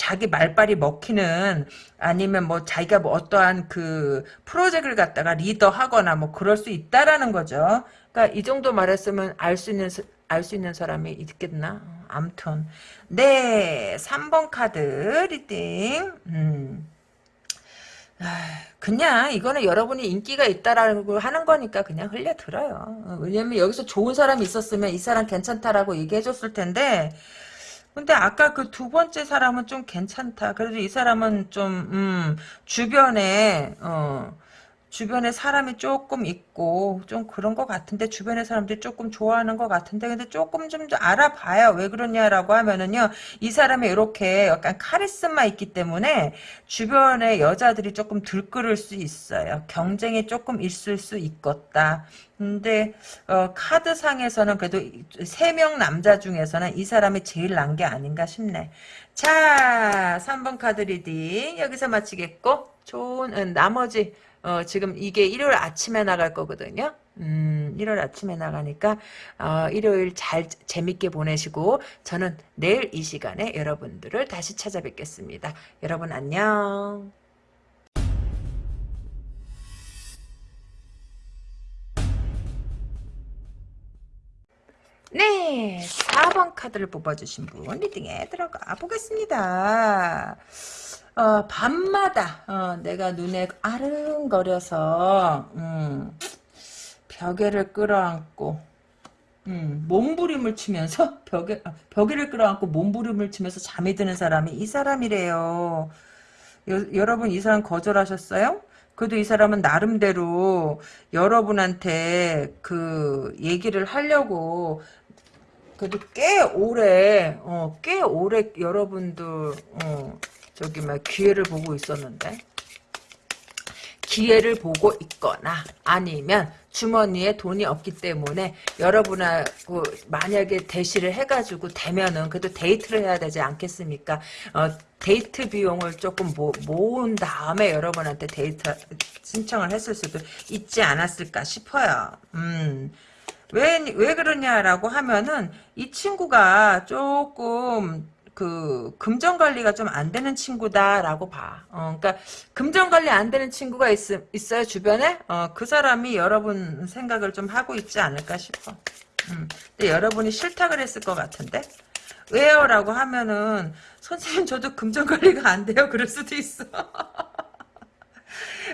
자기 말빨이 먹히는 아니면 뭐 자기가 뭐 어떠한 그 프로젝트를 갖다가 리더하거나 뭐 그럴 수 있다라는 거죠. 그러니까 이 정도 말했으면 알 수 있는 알 수 있는 사람이 있겠나? 암튼 네 3번 카드 reading 음. 그냥 이거는 여러분이 인기가 있다라고 하는 거니까 그냥 흘려들어요. 왜냐면 여기서 좋은 사람이 있었으면 이 사람 괜찮다라고 얘기해줬을 텐데 근데 아까 그 두 번째 사람은 좀 괜찮다. 그래도 이 사람은 좀, 음, 주변에, 어, 주변에 사람이 조금 있고, 좀 그런 것 같은데, 주변의 사람들이 조금 좋아하는 것 같은데, 근데 조금 좀 알아봐요. 왜 그러냐라고 하면은요, 이 사람이 이렇게 약간 카리스마 있기 때문에, 주변에 여자들이 조금 들끓을 수 있어요. 경쟁이 조금 있을 수 있겠다. 근데 어, 카드상에서는 그래도 세 명 남자 중에서는 이 사람이 제일 난 게 아닌가 싶네. 자, 3번 카드 reading 여기서 마치겠고 좋은 음, 나머지 어, 지금 이게 일요일 아침에 나갈 거거든요. 음, 일요일 아침에 나가니까 어, 일요일 잘 재밌게 보내시고 저는 내일 이 시간에 여러분들을 다시 찾아뵙겠습니다. 여러분 안녕. 네, 4번 카드를 뽑아주신 분 리딩에 들어가 보겠습니다. 어, 밤마다 어, 내가 눈에 아른거려서 음, 벽에를 끌어안고 음, 몸부림을 치면서 벽에 아, 벽에를 끌어안고 몸부림을 치면서 잠이 드는 사람이 이 사람이래요. 여, 여러분 이 사람 거절하셨어요? 그래도 이 사람은 나름대로 여러분한테 그 얘기를 하려고 그래도 꽤 오래, 어, 꽤 오래 여러분들, 어, 저기, 막, 기회를 보고 있었는데. 기회를 보고 있거나, 아니면, 주머니에 돈이 없기 때문에, 여러분하고, 만약에 대시를 해가지고, 되면은, 그래도 데이트를 해야 되지 않겠습니까? 어, 데이트 비용을 조금 모, 모은 다음에 여러분한테 데이트 신청을 했을 수도 있지 않았을까 싶어요. 음. 왜, 왜 그러냐라고 하면은, 이 친구가 조금, 그, 금전 관리가 좀 안 되는 친구다라고 봐. 어, 그러니까, 금전 관리 안 되는 친구가 있, 있어요, 주변에? 어, 그 사람이 여러분 생각을 좀 하고 있지 않을까 싶어. 음, 근데 여러분이 싫다 그랬을 것 같은데? 왜요? 라고 하면은, 선생님, 저도 금전 관리가 안 돼요. 그럴 수도 있어.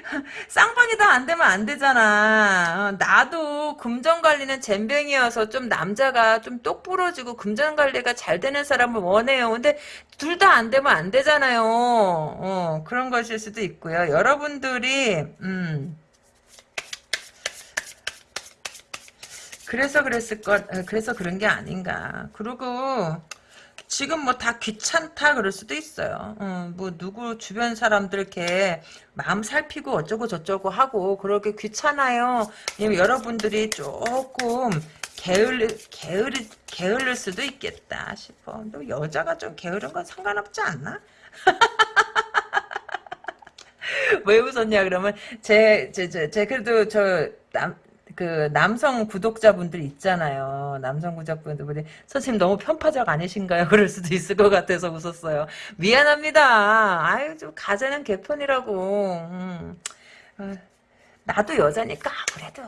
쌍방이 다 안 되면 안 되잖아. 어, 나도 금전 관리는 잼뱅이여서 좀 남자가 좀 똑부러지고 금전 관리가 잘 되는 사람을 원해요. 근데 둘 다 안 되면 안 되잖아요. 어, 그런 것일 수도 있고요. 여러분들이 음. 그래서 그랬을 것, 어, 그래서 그런 게 아닌가. 그리고 지금 뭐 다 귀찮다 그럴 수도 있어요. 어, 뭐 누구 주변 사람들 이렇게 마음 살피고 어쩌고 저쩌고 하고 그렇게 귀찮아요. 왜냐면 여러분들이 조금 게을리, 게으리, 게을릴 수도 있겠다 싶어. 또 여자가 좀 게으른 건 상관없지 않나? 왜 웃었냐 그러면 제 제 제 제 그래도 저 남 그 남성 구독자분들 있잖아요. 남성 구독자분들이 선생님 너무 편파적 아니신가요? 그럴 수도 있을 것 같아서 웃었어요. 미안합니다. 아유 좀 가재는 개편이라고. 음. 어, 나도 여자니까 그래도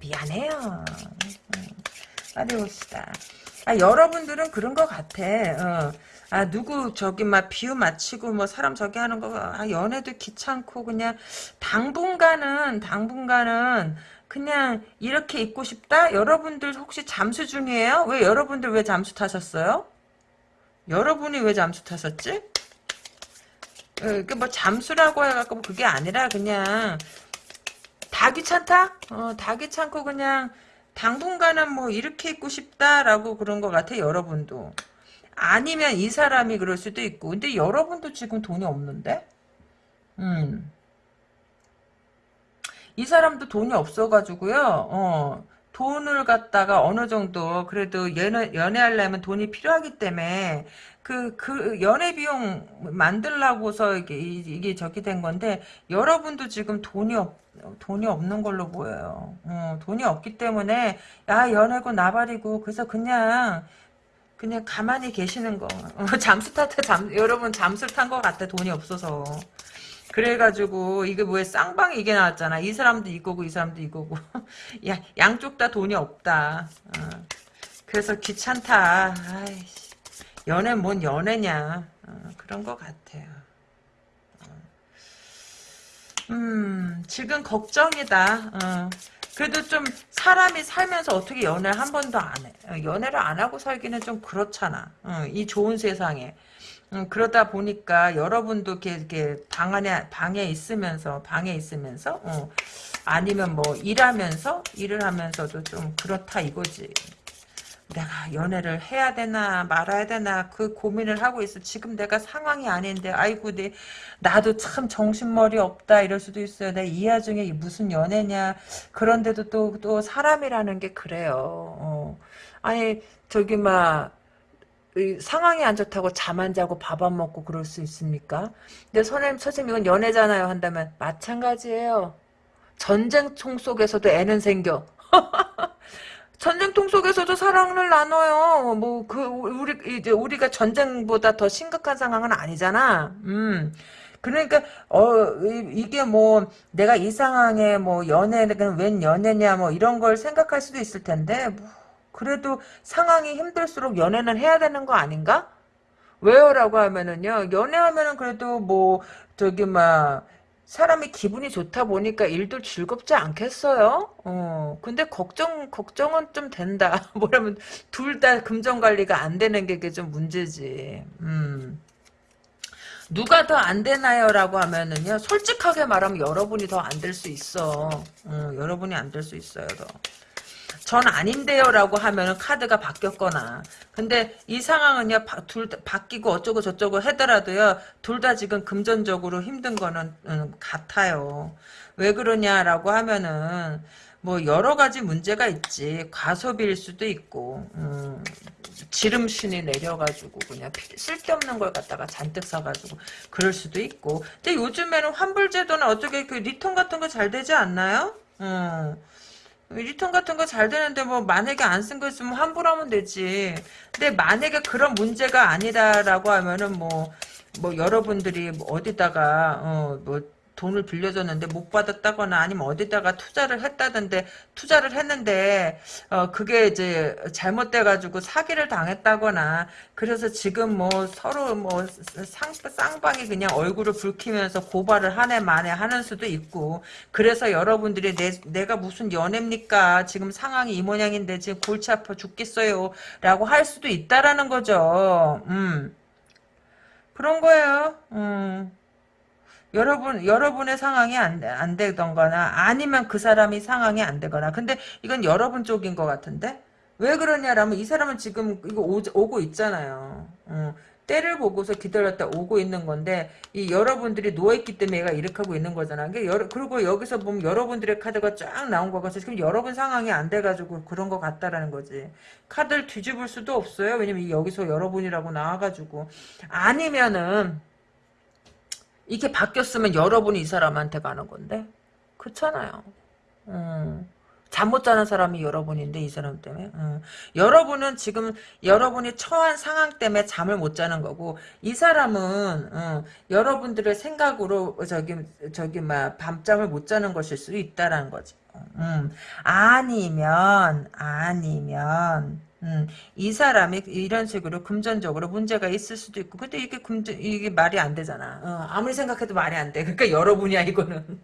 미안해요. 음. 빨리 봅시다. 아, 여러분들은 그런 것 같아. 어. 아 누구 저기 막 비유 맞히고 뭐 사람 저기 하는 거 아, 연애도 귀찮고 그냥 당분간은 당분간은 그냥 이렇게 입고 싶다? 여러분들 혹시 잠수 중이에요? 왜 여러분들 왜 잠수 타셨어요? 여러분이 왜 잠수 타셨지? 그뭐 잠수라고 해갖고 뭐 그게 아니라 그냥 다 귀찮다? 어, 다 귀찮고 그냥 당분간은 뭐 이렇게 있고 싶다라고 그런 것 같아 여러분도. 아니면 이 사람이 그럴 수도 있고 근데 여러분도 지금 돈이 없는데? 음. 이 사람도 돈이 없어가지고요. 어, 돈을 갖다가 어느 정도 그래도 연애 연애하려면 돈이 필요하기 때문에 그 그 연애 비용 만들라고서 이게 이게 저기 된 건데 여러분도 지금 돈이 없 돈이 없는 걸로 보여요. 어, 돈이 없기 때문에 야 연애고 나발이고 그래서 그냥 그냥 가만히 계시는 거. 어, 잠수 탔다 잠 여러분 잠수 탄 것 같아 돈이 없어서. 그래가지고 이게 뭐에 쌍방이 이게 나왔잖아. 이 사람도 이거고 이 사람도 이거고. 야 양쪽 다 돈이 없다. 어. 그래서 귀찮다. 아이씨. 연애 뭔 연애냐. 어, 그런 것 같아요. 어. 음 지금 걱정이다. 어. 그래도 좀 사람이 살면서 어떻게 연애를 한 번도 안 해. 어, 연애를 안 하고 살기는 좀 그렇잖아. 어, 이 좋은 세상에. 음, 그러다 보니까 여러분도 이렇게, 방 안에 방에 있으면서 방에 있으면서 어, 아니면 뭐 일하면서 일을 하면서도 좀 그렇다 이거지. 내가 연애를 해야 되나 말아야 되나 그 고민을 하고 있어. 지금 내가 상황이 아닌데 아이고 내 나도 참 정신머리 없다 이럴 수도 있어요. 내 이 와중에 무슨 연애냐 그런데도 또또 사람이라는 게 그래요. 어. 아니 저기 막 상황이 안 좋다고 잠 안 자고 밥 안 먹고 그럴 수 있습니까? 근데 선생님, 선생님 이건 연애잖아요 한다면 마찬가지예요. 전쟁통 속에서도 애는 생겨. 전쟁통 속에서도 사랑을 나눠요. 뭐 그 우리 이제 우리가 전쟁보다 더 심각한 상황은 아니잖아. 음. 그러니까 어 이게 뭐 내가 이 상황에 뭐 연애는 웬 연애냐 뭐 이런 걸 생각할 수도 있을 텐데 뭐 그래도 상황이 힘들수록 연애는 해야 되는 거 아닌가? 왜요 라고 하면은요 연애하면은 그래도 뭐 저기 막 사람이 기분이 좋다 보니까 일도 즐겁지 않겠어요? 어, 근데 걱정, 걱정은 좀 된다. 뭐냐면, 둘 다 금전 관리가 안 되는 게 좀 문제지. 음. 누가 더 안 되나요? 라고 하면은요, 솔직하게 말하면 여러분이 더 안 될 수 있어. 어, 여러분이 안 될 수 있어요, 더. 전 아닌데요라고 하면은 카드가 바뀌었거나. 근데 이 상황은요 둘다 바뀌고 어쩌고 저쩌고 하더라도요. 둘 다 지금 금전적으로 힘든 거는 음, 같아요. 왜 그러냐라고 하면은 뭐 여러 가지 문제가 있지. 과소비일 수도 있고 음, 지름신이 내려가지고 그냥 쓸데없는 걸 갖다가 잔뜩 사가지고 그럴 수도 있고. 근데 요즘에는 환불제도는 어떻게 그 return 같은 거 잘 되지 않나요? 음. return 같은 거 잘 되는데 뭐 만약에 안 쓴 거 있으면 환불하면 되지. 근데 만약에 그런 문제가 아니다라고 하면은 뭐뭐 뭐 여러분들이 뭐 어디다가 어뭐 돈을 빌려줬는데 못 받았다거나 아니면 어디다가 투자를 했다던데 투자를 했는데 어 그게 이제 잘못돼가지고 사기를 당했다거나 그래서 지금 뭐 서로 뭐 상, 쌍방이 그냥 얼굴을 붉히면서 고발을 한 해 만에 하는 수도 있고 그래서 여러분들이 내, 내가 무슨 연애입니까? 지금 상황이 이 모양인데 지금 골치 아파 죽겠어요 라고 할 수도 있다라는 거죠. 음. 그런 거예요. 음 여러분, 여러분의 상황이 안, 안 되던거나, 아니면 그 사람이 상황이 안 되거나. 근데 이건 여러분 쪽인 것 같은데? 왜 그러냐라면 이 사람은 지금 이거 오, 고 있잖아요. 어, 때를 보고서 기다렸다 오고 있는 건데, 이 여러분들이 누워있기 때문에 얘가 이렇게 하고 있는 거잖아. 그러니까 그리고 여기서 보면 여러분들의 카드가 쫙 나온 거 같아서 지금 여러분 상황이 안 돼가지고 그런 것 같다라는 거지. 카드를 뒤집을 수도 없어요. 왜냐면 여기서 여러분이라고 나와가지고. 아니면은, 이게 바뀌었으면 여러분이 이 사람한테 가는 건데 그렇잖아요. 음. 잠못 자는 사람이 여러분인데 이 사람 때문에 음. 여러분은 지금 여러분이 처한 상황 때문에 잠을 못 자는 거고 이 사람은 음, 여러분들의 생각으로 저기 저기 막 밤잠을 못 자는 것일 수 있다라는 거지. 음. 아니면 아니면 음, 이 사람이 이런 식으로 금전적으로 문제가 있을 수도 있고, 근데 이게 금전, 이게 말이 안 되잖아. 어, 아무리 생각해도 말이 안 돼. 그러니까 여러분이야, 이거는.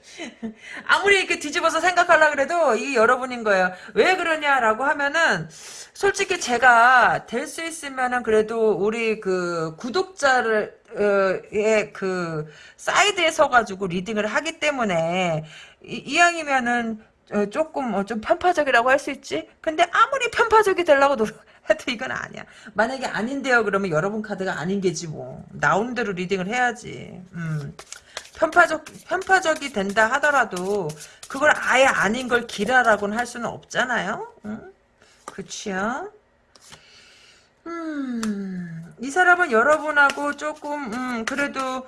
아무리 이렇게 뒤집어서 생각하려 그래도 이 여러분인 거예요. 왜 그러냐라고 하면은 솔직히 제가 될 수 있으면은 그래도 우리 그 구독자를 의그 사이드에 서가지고 리딩을 하기 때문에 이, 이왕이면은 어, 조금 어, 좀 편파적이라고 할 수 있지. 근데 아무리 편파적이 되려고 노력 해도 이건 아니야. 만약에 아닌데요 그러면 여러분 카드가 아닌 게지 뭐. 나오는 대로 리딩을 해야지. 음. 편파적 편파적이 된다 하더라도 그걸 아예 아닌 걸 기라라고는 할 수는 없잖아요. 응? 그치요? 음, 이 사람은 여러분하고 조금 음, 그래도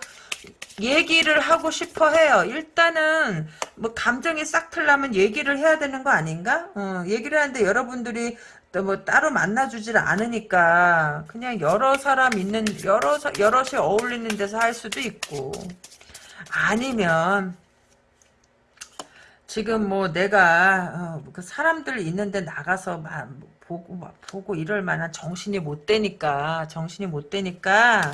얘기를 하고 싶어 해요. 일단은 뭐 감정이 싹 틀려면 얘기를 해야 되는 거 아닌가? 어, 얘기를 하는데 여러분들이 뭐 따로 만나주질 않으니까 그냥 여러 사람 있는 여러 여럿이 어울리는 데서 할 수도 있고 아니면 지금 뭐 내가 어, 그 사람들 있는데 나가서 막 보고 막 보고 이럴 만한 정신이 못 되니까 정신이 못 되니까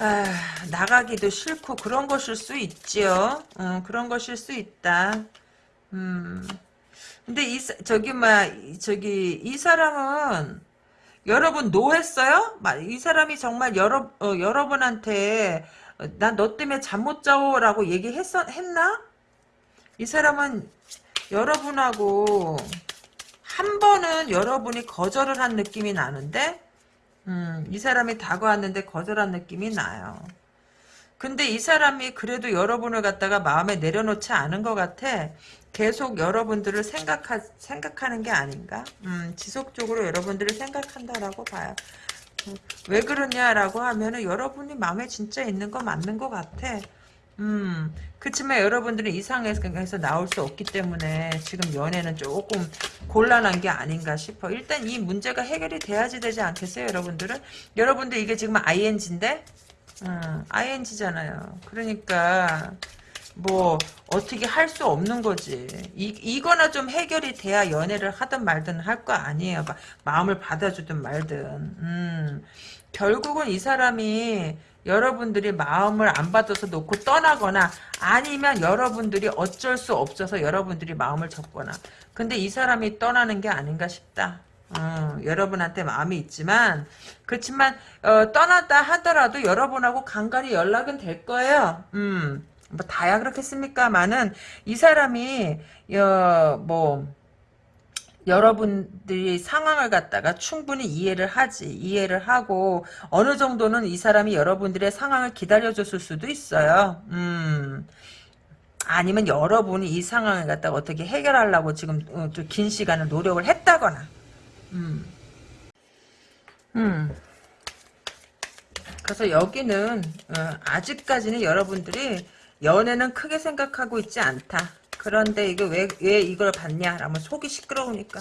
아, 나가기도 싫고 그런 것일 수 있지요. 어, 그런 것일 수 있다. 음. 근데 이 저기 막 저기 이 사람은 여러분 노했어요? 이 사람이 정말 여러 어, 여러분한테 난 너 때문에 잠 못 자오라고 얘기했었 했나? 이 사람은 여러분하고 한 번은 여러분이 거절을 한 느낌이 나는데 음, 이 사람이 다가왔는데 거절한 느낌이 나요. 근데 이 사람이 그래도 여러분을 갖다가 마음에 내려놓지 않은 것 같아. 계속 여러분들을 생각하, 생각하는 게 아닌가? 음, 지속적으로 여러분들을 생각한다라고 봐요. 음, 왜 그러냐라고 하면은 여러분이 마음에 진짜 있는 거 맞는 것 같아. 음, 그렇지만 여러분들은 이상해서 나올 수 없기 때문에 지금 연애는 조금 곤란한 게 아닌가 싶어. 일단 이 문제가 해결이 돼야지 되지 않겠어요, 여러분들은? 여러분들 이게 지금 ING인데? 음, ING잖아요. 그러니까 뭐 어떻게 할 수 없는 거지. 이, 이거나 좀 해결이 돼야 연애를 하든 말든 할 거 아니에요. 마 음을 받아주든 말든. 음, 결국은 이 사람이 여러분들이 마음을 안 받아서 놓고 떠나거나 아니면 여러분들이 어쩔 수 없어서 여러분들이 마음을 접거나 근데 이 사람이 떠나는 게 아닌가 싶다. 어, 여러분한테 마음이 있지만 그렇지만 어, 떠났다 하더라도 여러분하고 간간히 연락은 될 거예요. 음, 뭐 다야 그렇겠습니까만은 이 사람이 어, 뭐 여러분들이 상황을 갖다가 충분히 이해를 하지 이해를 하고 어느 정도는 이 사람이 여러분들의 상황을 기다려줬을 수도 있어요 음 아니면 여러분이 이 상황을 갖다가 어떻게 해결하려고 지금 어, 긴 시간을 노력을 했다거나 음. 음. 그래서 여기는 어, 아직까지는 여러분들이 연애는 크게 생각하고 있지 않다 그런데 이거 왜, 왜 이걸 봤냐? 라면 속이 시끄러우니까.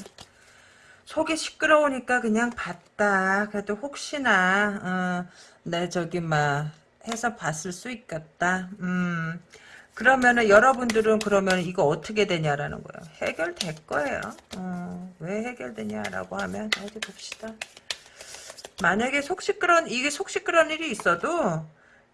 속이 시끄러우니까 그냥 봤다. 그래도 혹시나, 어, 내 저기, 막, 해서 봤을 수 있겠다. 음. 그러면은 여러분들은 그러면 이거 어떻게 되냐라는 거예요. 해결될 거예요. 어, 왜 해결되냐라고 하면 어디 봅시다. 만약에 속 시끄러운 이게 속 시끄러운 일이 있어도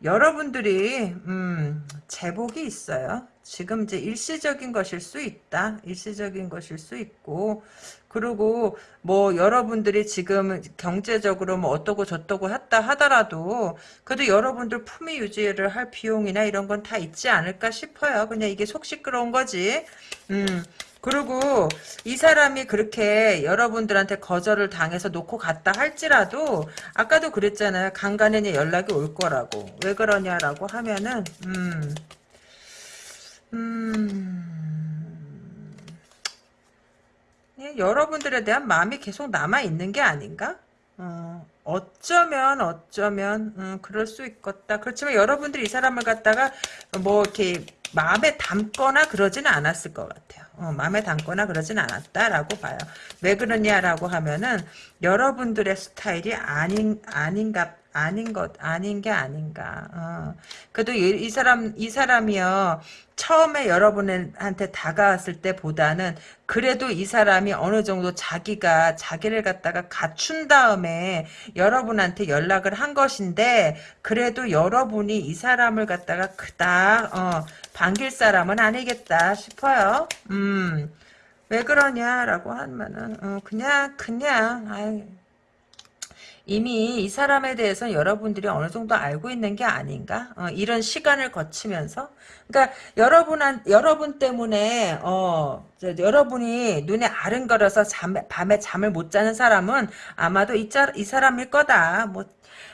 여러분들이 음, 제복이 있어요. 지금 이제 일시적인 것일 수 있다. 일시적인 것일 수 있고 그리고 뭐 여러분들이 지금 경제적으로 뭐 어떠고 저떠고 했다 하더라도 그래도 여러분들 품위 유지를 할 비용이나 이런 건 다 있지 않을까 싶어요. 그냥 이게 속 시끄러운 거지. 음. 그리고 이 사람이 그렇게 여러분들한테 거절을 당해서 놓고 갔다 할지라도 아까도 그랬잖아요. 간간히 연락이 올 거라고. 왜 그러냐라고 하면은 음. 음. 예, 여러분들에 대한 마음이 계속 남아있는 게 아닌가? 어, 어쩌면 어쩌면 음, 그럴 수 있겠다. 그렇지만 여러분들이 이 사람을 갖다가 뭐 이렇게 마음에 담거나 그러지는 않았을 것 같아요. 어, 마음에 담거나 그러진 않았다라고 봐요. 왜 그러냐라고 하면은 여러분들의 스타일이 아닌 아닌가 아닌 것 아닌 게 아닌가. 어. 그래도 이, 이 사람 이 사람이요 처음에 여러분한테 다가왔을 때보다는 그래도 이 사람이 어느 정도 자기가 자기를 갖다가 갖춘 다음에 여러분한테 연락을 한 것인데 그래도 여러분이 이 사람을 갖다가 그닥 어, 반길 사람은 아니겠다 싶어요. 음. 왜 그러냐라고 하면은 어, 그냥 그냥 아이, 이미 이 사람에 대해서 여러분들이 어느 정도 알고 있는 게 아닌가? 어, 이런 시간을 거치면서 그러니까 여러분한 여러분 때문에 어 저, 여러분이 눈에 아른거려서 잠, 밤에 잠을 못 자는 사람은 아마도 이, 짜, 이 사람일 거다. 뭐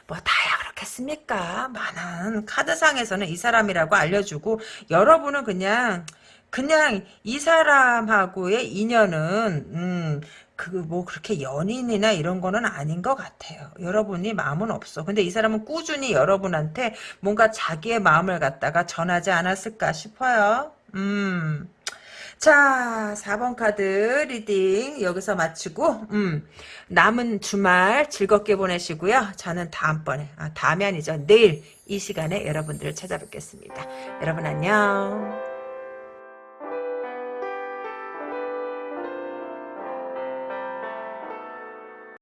뭐 다야 그렇겠습니까? 많은 카드상에서는 이 사람이라고 알려주고 여러분은 그냥 그냥 이 사람하고의 인연은 음, 그 뭐 그렇게 연인이나 이런 거는 아닌 것 같아요. 여러분이 마음은 없어. 근데 이 사람은 꾸준히 여러분한테 뭔가 자기의 마음을 갖다가 전하지 않았을까 싶어요. 음. 자, 4번 카드 reading 여기서 마치고 음, 남은 주말 즐겁게 보내시고요. 저는 다음번에, 아, 다음이 아니죠. 내일 이 시간에 여러분들을 찾아뵙겠습니다. 여러분 안녕.